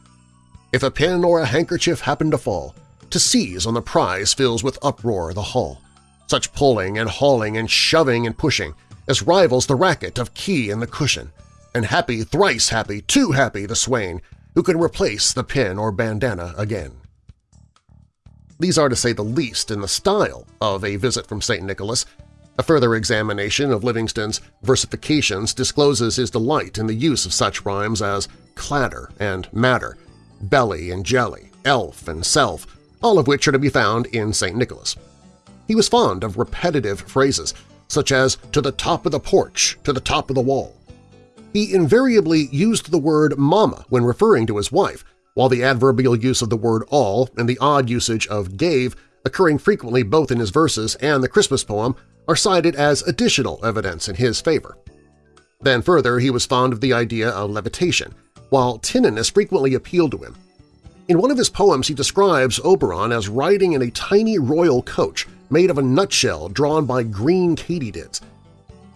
[SPEAKER 2] If a pin or a handkerchief happen to fall, to seize on the prize fills with uproar the hall. Such pulling and hauling and shoving and pushing as rivals the racket of key and the cushion, and happy, thrice happy, too happy the swain who can replace the pin or bandana again. These are to say the least in the style of A Visit from St. Nicholas, a further examination of Livingston's versifications discloses his delight in the use of such rhymes as clatter and matter, belly and jelly, elf and self, all of which are to be found in St. Nicholas. He was fond of repetitive phrases, such as to the top of the porch, to the top of the wall. He invariably used the word mama when referring to his wife, while the adverbial use of the word all and the odd usage of gave, occurring frequently both in his verses and the Christmas poem, are cited as additional evidence in his favor. Then further, he was fond of the idea of levitation, while tinniness frequently appealed to him. In one of his poems he describes Oberon as riding in a tiny royal coach made of a nutshell drawn by green katydids.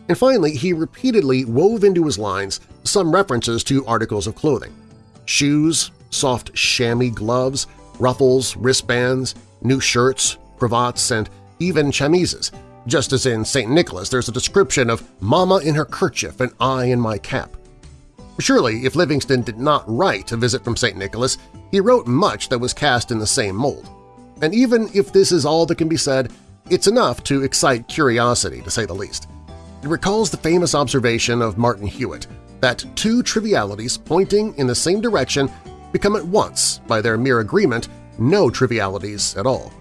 [SPEAKER 2] And finally, he repeatedly wove into his lines some references to articles of clothing – shoes, soft chamois gloves, ruffles, wristbands, new shirts, cravats, and even chemises – just as in St. Nicholas there's a description of Mama in her kerchief and I in my cap. Surely, if Livingston did not write A Visit from St. Nicholas, he wrote much that was cast in the same mold. And even if this is all that can be said, it's enough to excite curiosity, to say the least. It recalls the famous observation of Martin Hewitt that two trivialities pointing in the same direction become at once, by their mere agreement, no trivialities at all.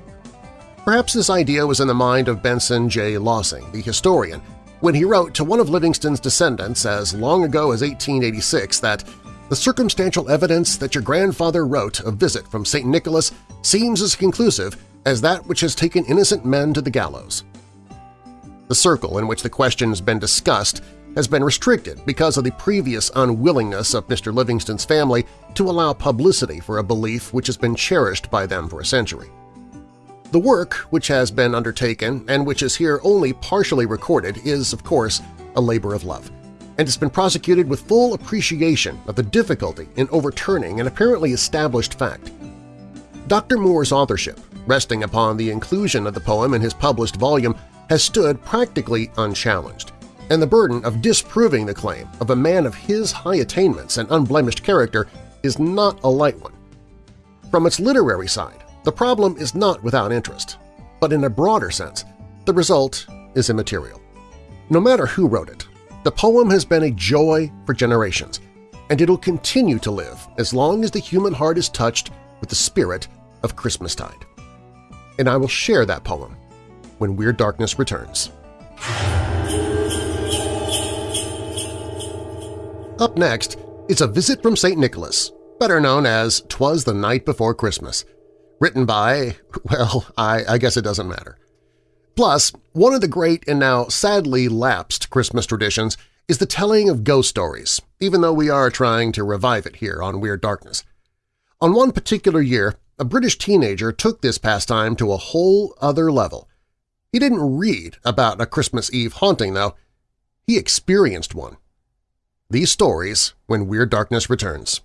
[SPEAKER 2] Perhaps this idea was in the mind of Benson J. Lossing, the historian, when he wrote to one of Livingston's descendants as long ago as 1886 that the circumstantial evidence that your grandfather wrote a visit from St. Nicholas seems as conclusive as that which has taken innocent men to the gallows. The circle in which the question has been discussed has been restricted because of the previous unwillingness of Mr. Livingston's family to allow publicity for a belief which has been cherished by them for a century. The work which has been undertaken and which is here only partially recorded is, of course, a labor of love, and has been prosecuted with full appreciation of the difficulty in overturning an apparently established fact. Dr. Moore's authorship, resting upon the inclusion of the poem in his published volume, has stood practically unchallenged, and the burden of disproving the claim of a man of his high attainments and unblemished character is not a light one. From its literary side, the problem is not without interest, but in a broader sense, the result is immaterial. No matter who wrote it, the poem has been a joy for generations, and it'll continue to live as long as the human heart is touched with the spirit of Christmastide. And I will share that poem when Weird Darkness returns. Up next is A Visit from St. Nicholas, better known as Twas the Night Before Christmas, written by, well, I, I guess it doesn't matter. Plus, one of the great and now sadly lapsed Christmas traditions is the telling of ghost stories, even though we are trying to revive it here on Weird Darkness. On one particular year, a British teenager took this pastime to a whole other level. He didn't read about a Christmas Eve haunting, though. He experienced one. These stories when Weird Darkness returns.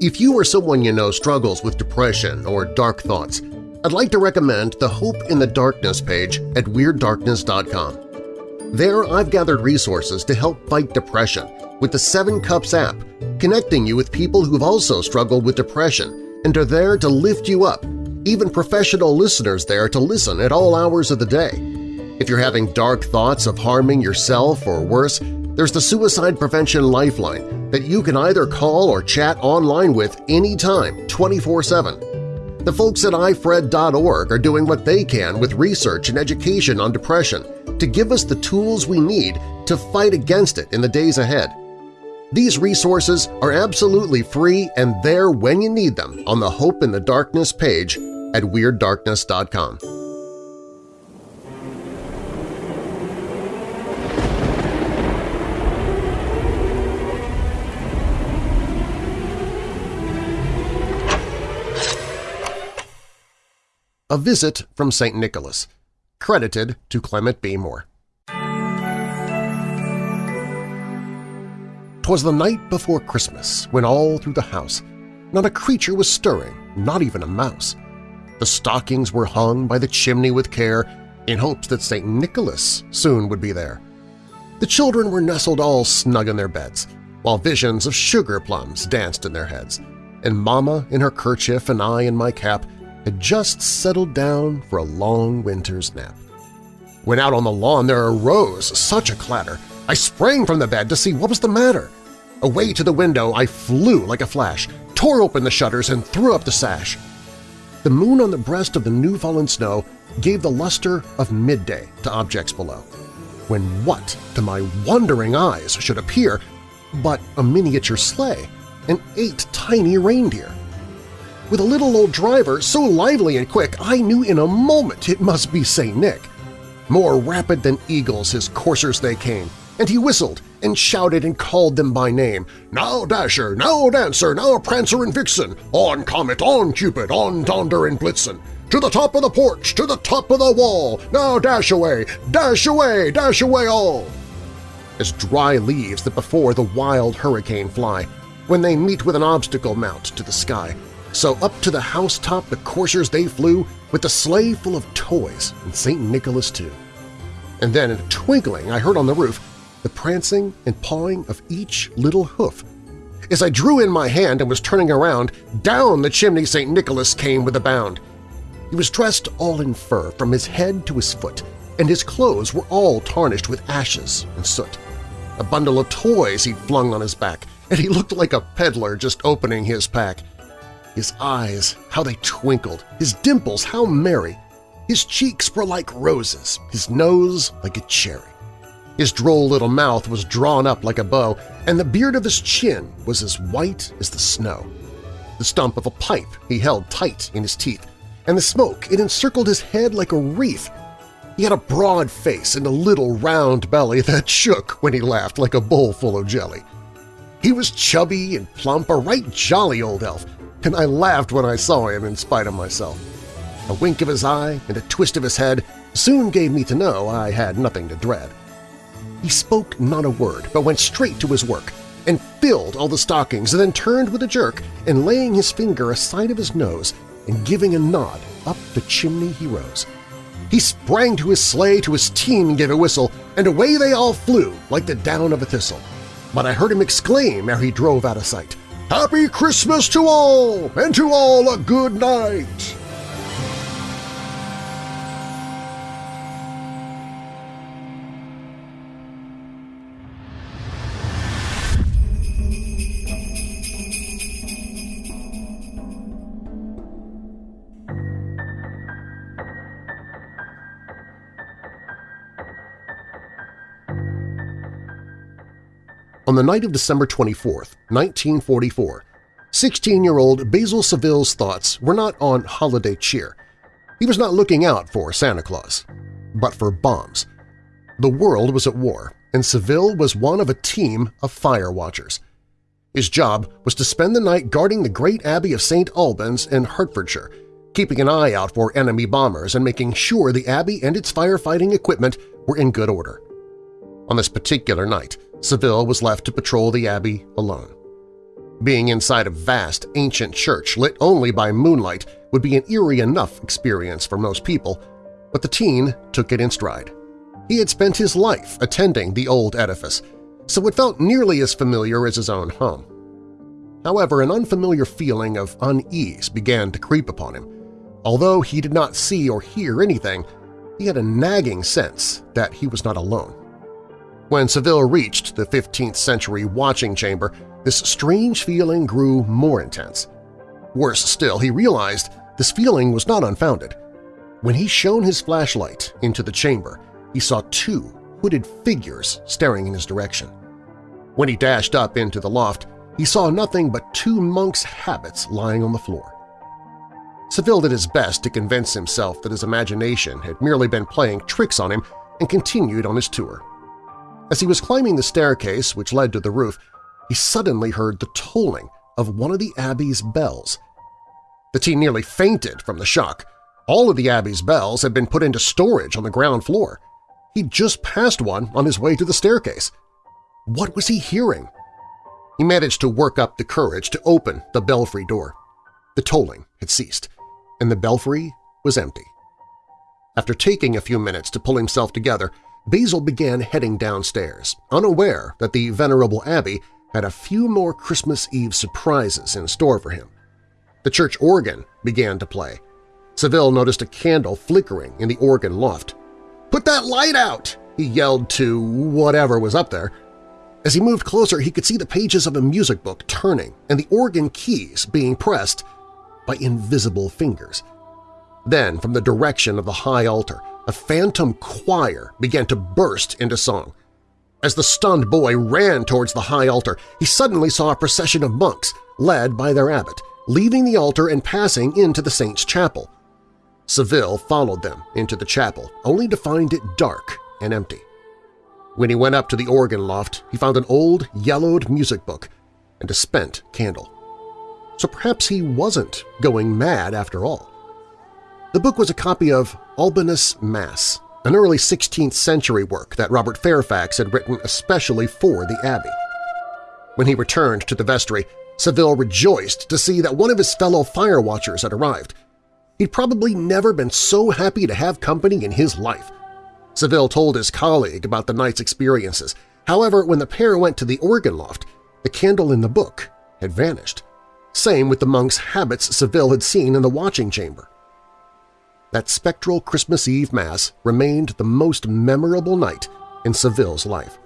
[SPEAKER 2] If you or someone you know struggles with depression or dark thoughts, I'd like to recommend the Hope in the Darkness page at WeirdDarkness.com. There I've gathered resources to help fight depression with the Seven Cups app, connecting you with people who've also struggled with depression and are there to lift you up, even professional listeners there to listen at all hours of the day. If you're having dark thoughts of harming yourself or worse, there's the Suicide Prevention Lifeline that you can either call or chat online with anytime, 24-7. The folks at ifred.org are doing what they can with research and education on depression to give us the tools we need to fight against it in the days ahead. These resources are absolutely free and there when you need them on the Hope in the Darkness page at WeirdDarkness.com. A Visit from St. Nicholas, credited to Clement C. Moore. Twas the night before Christmas when all through the house not a creature was stirring, not even a mouse. The stockings were hung by the chimney with care in hopes that St. Nicholas soon would be there. The children were nestled all snug in their beds, while visions of sugar plums danced in their heads, and Mama in her kerchief and I in my cap had just settled down for a long winter's nap. When out on the lawn there arose such a clatter, I sprang from the bed to see what was the matter. Away to the window I flew like a flash, tore open the shutters, and threw up the sash. The moon on the breast of the new-fallen snow gave the luster of midday to objects below, when what, to my wondering eyes, should appear but a miniature sleigh and eight tiny reindeer. With a little old driver so lively and quick I knew in a moment it must be St. Nick. More rapid than eagles his coursers they came, and he whistled and shouted and called them by name. Now Dasher, now Dancer, now Prancer and Vixen, on Comet, on Cupid, on Donder and Blitzen, to the top of the porch, to the top of the wall, now dash away, dash away, dash away all! As dry leaves that before the wild hurricane fly, when they meet with an obstacle mount to the sky, so up to the housetop the coursers they flew, with the sleigh full of toys, and St. Nicholas too. And then in a twinkling I heard on the roof the prancing and pawing of each little hoof. As I drew in my hand and was turning around, down the chimney St. Nicholas came with a bound. He was dressed all in fur from his head to his foot, and his clothes were all tarnished with ashes and soot. A bundle of toys he flung on his back, and he looked like a peddler just opening his pack. His eyes, how they twinkled, his dimples, how merry. His cheeks were like roses, his nose like a cherry. His droll little mouth was drawn up like a bow, and the beard of his chin was as white as the snow. The stump of a pipe he held tight in his teeth, and the smoke it encircled his head like a wreath. He had a broad face and a little round belly that shook when he laughed like a bowl full of jelly. He was chubby and plump, a right jolly old elf, and I laughed when I saw him in spite of myself. A wink of his eye and a twist of his head soon gave me to know I had nothing to dread. He spoke not a word, but went straight to his work, and filled all the stockings, and then turned with a jerk, and laying his finger aside of his nose, and giving a nod, up the chimney he rose. He sprang to his sleigh, to his team, gave a whistle, and away they all flew like the down of a thistle. But I heard him exclaim ere he drove out of sight, Happy Christmas to all, and to all a good night! On the night of December 24, 1944, 16-year-old Basil Saville's thoughts were not on holiday cheer. He was not looking out for Santa Claus, but for bombs. The world was at war, and Saville was one of a team of fire watchers. His job was to spend the night guarding the great Abbey of St. Albans in Hertfordshire, keeping an eye out for enemy bombers and making sure the Abbey and its firefighting equipment were in good order. On this particular night, Saville was left to patrol the abbey alone. Being inside a vast, ancient church lit only by moonlight would be an eerie enough experience for most people, but the teen took it in stride. He had spent his life attending the old edifice, so it felt nearly as familiar as his own home. However, an unfamiliar feeling of unease began to creep upon him. Although he did not see or hear anything, he had a nagging sense that he was not alone. When Saville reached the 15th century watching chamber, this strange feeling grew more intense. Worse still, he realized this feeling was not unfounded. When he shone his flashlight into the chamber, he saw two hooded figures staring in his direction. When he dashed up into the loft, he saw nothing but two monks' habits lying on the floor. Saville did his best to convince himself that his imagination had merely been playing tricks on him and continued on his tour. As he was climbing the staircase which led to the roof, he suddenly heard the tolling of one of the Abbey's bells. The teen nearly fainted from the shock. All of the Abbey's bells had been put into storage on the ground floor. He'd just passed one on his way to the staircase. What was he hearing? He managed to work up the courage to open the belfry door. The tolling had ceased, and the belfry was empty. After taking a few minutes to pull himself together, Basil began heading downstairs, unaware that the venerable abbey had a few more Christmas Eve surprises in store for him. The church organ began to play. Saville noticed a candle flickering in the organ loft. "'Put that light out!' he yelled to whatever was up there. As he moved closer, he could see the pages of a music book turning and the organ keys being pressed by invisible fingers. Then, from the direction of the high altar, a phantom choir began to burst into song. As the stunned boy ran towards the high altar, he suddenly saw a procession of monks, led by their abbot, leaving the altar and passing into the saint's chapel. Saville followed them into the chapel, only to find it dark and empty. When he went up to the organ loft, he found an old, yellowed music book and a spent candle. So perhaps he wasn't going mad after all. The book was a copy of Albanus Mass, an early 16th century work that Robert Fairfax had written especially for the Abbey. When he returned to the vestry, Saville rejoiced to see that one of his fellow fire watchers had arrived. He'd probably never been so happy to have company in his life. Saville told his colleague about the night's experiences. However, when the pair went to the organ loft, the candle in the book had vanished. Same with the monk's habits Saville had seen in the watching chamber. That spectral Christmas Eve Mass remained the most memorable night in Saville's life.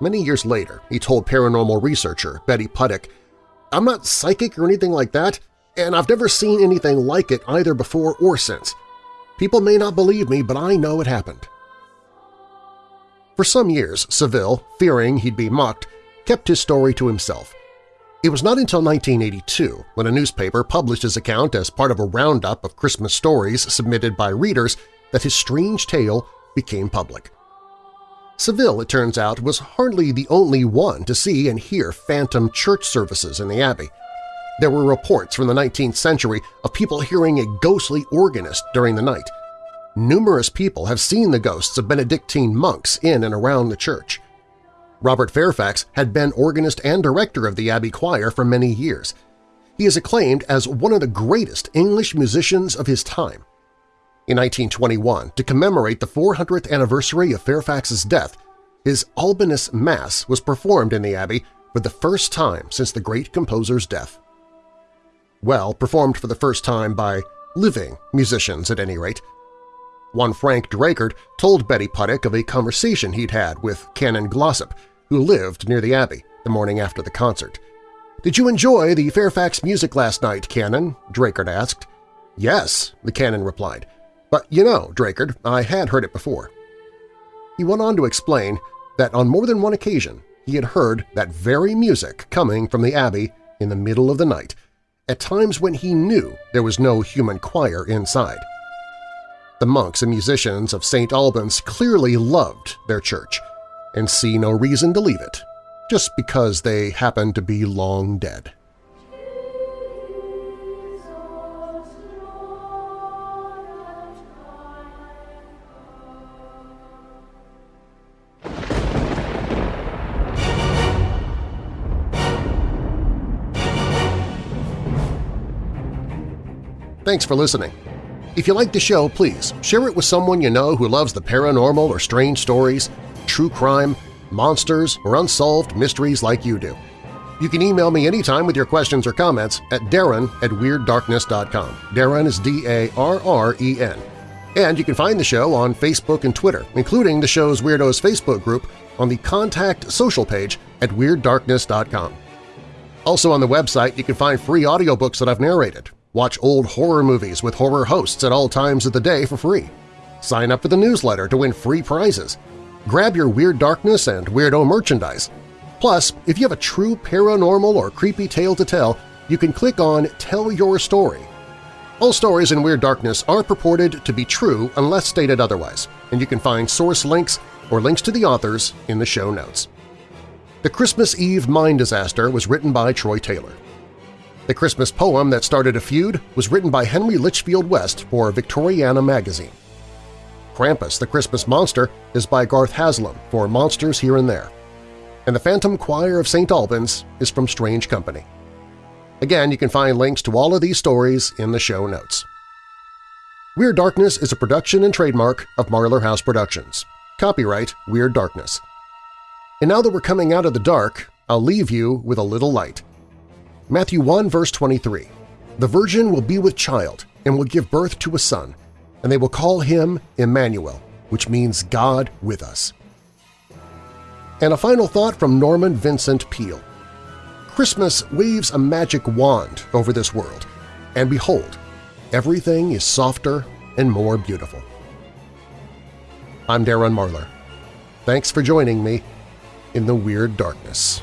[SPEAKER 2] Many years later, he told paranormal researcher Betty Puttick, I'm not psychic or anything like that, and I've never seen anything like it either before or since. People may not believe me, but I know it happened. For some years, Saville, fearing he'd be mocked, kept his story to himself. It was not until 1982, when a newspaper published his account as part of a roundup of Christmas stories submitted by readers, that his strange tale became public. Saville, it turns out, was hardly the only one to see and hear phantom church services in the Abbey. There were reports from the 19th century of people hearing a ghostly organist during the night. Numerous people have seen the ghosts of Benedictine monks in and around the church. Robert Fairfax had been organist and director of the Abbey Choir for many years. He is acclaimed as one of the greatest English musicians of his time. In 1921, to commemorate the 400th anniversary of Fairfax's death, his Albanus Mass was performed in the Abbey for the first time since the great composer's death. Well, performed for the first time by living musicians at any rate. One Frank Drakert told Betty Puttick of a conversation he'd had with Canon Glossop, who lived near the Abbey, the morning after the concert. "'Did you enjoy the Fairfax music last night, Canon?' Drakert asked. "'Yes,' the Canon replied. "'But you know, Drakert, I had heard it before.' He went on to explain that on more than one occasion he had heard that very music coming from the Abbey in the middle of the night, at times when he knew there was no human choir inside. The monks and musicians of St. Albans clearly loved their church and see no reason to leave it, just because they happen to be long dead. Thanks for listening. If you like the show, please share it with someone you know who loves the paranormal or strange stories, true crime, monsters, or unsolved mysteries like you do. You can email me anytime with your questions or comments at darren at WeirdDarkness.com. Darren is D-A-R-R-E-N. And you can find the show on Facebook and Twitter, including the show's Weirdos Facebook group on the Contact social page at WeirdDarkness.com. Also on the website, you can find free audiobooks that I've narrated, Watch old horror movies with horror hosts at all times of the day for free. Sign up for the newsletter to win free prizes. Grab your Weird Darkness and Weirdo merchandise. Plus, if you have a true paranormal or creepy tale to tell, you can click on Tell Your Story. All stories in Weird Darkness are purported to be true unless stated otherwise, and you can find source links or links to the authors in the show notes. The Christmas Eve Mine Disaster was written by Troy Taylor. The Christmas poem that started a feud was written by Henry Litchfield West for Victoriana magazine. Krampus, the Christmas Monster, is by Garth Haslam for Monsters Here and There. And the Phantom Choir of St. Albans is from Strange Company. Again, you can find links to all of these stories in the show notes. Weird Darkness is a production and trademark of Marlar House Productions. Copyright Weird Darkness. And now that we're coming out of the dark, I'll leave you with a little light. Matthew 1 verse 23, The virgin will be with child and will give birth to a son, and they will call him Emmanuel, which means God with us. And a final thought from Norman Vincent Peale. Christmas waves a magic wand over this world, and behold, everything is softer and more beautiful. I'm Darren Marlar. Thanks for joining me in the Weird Darkness.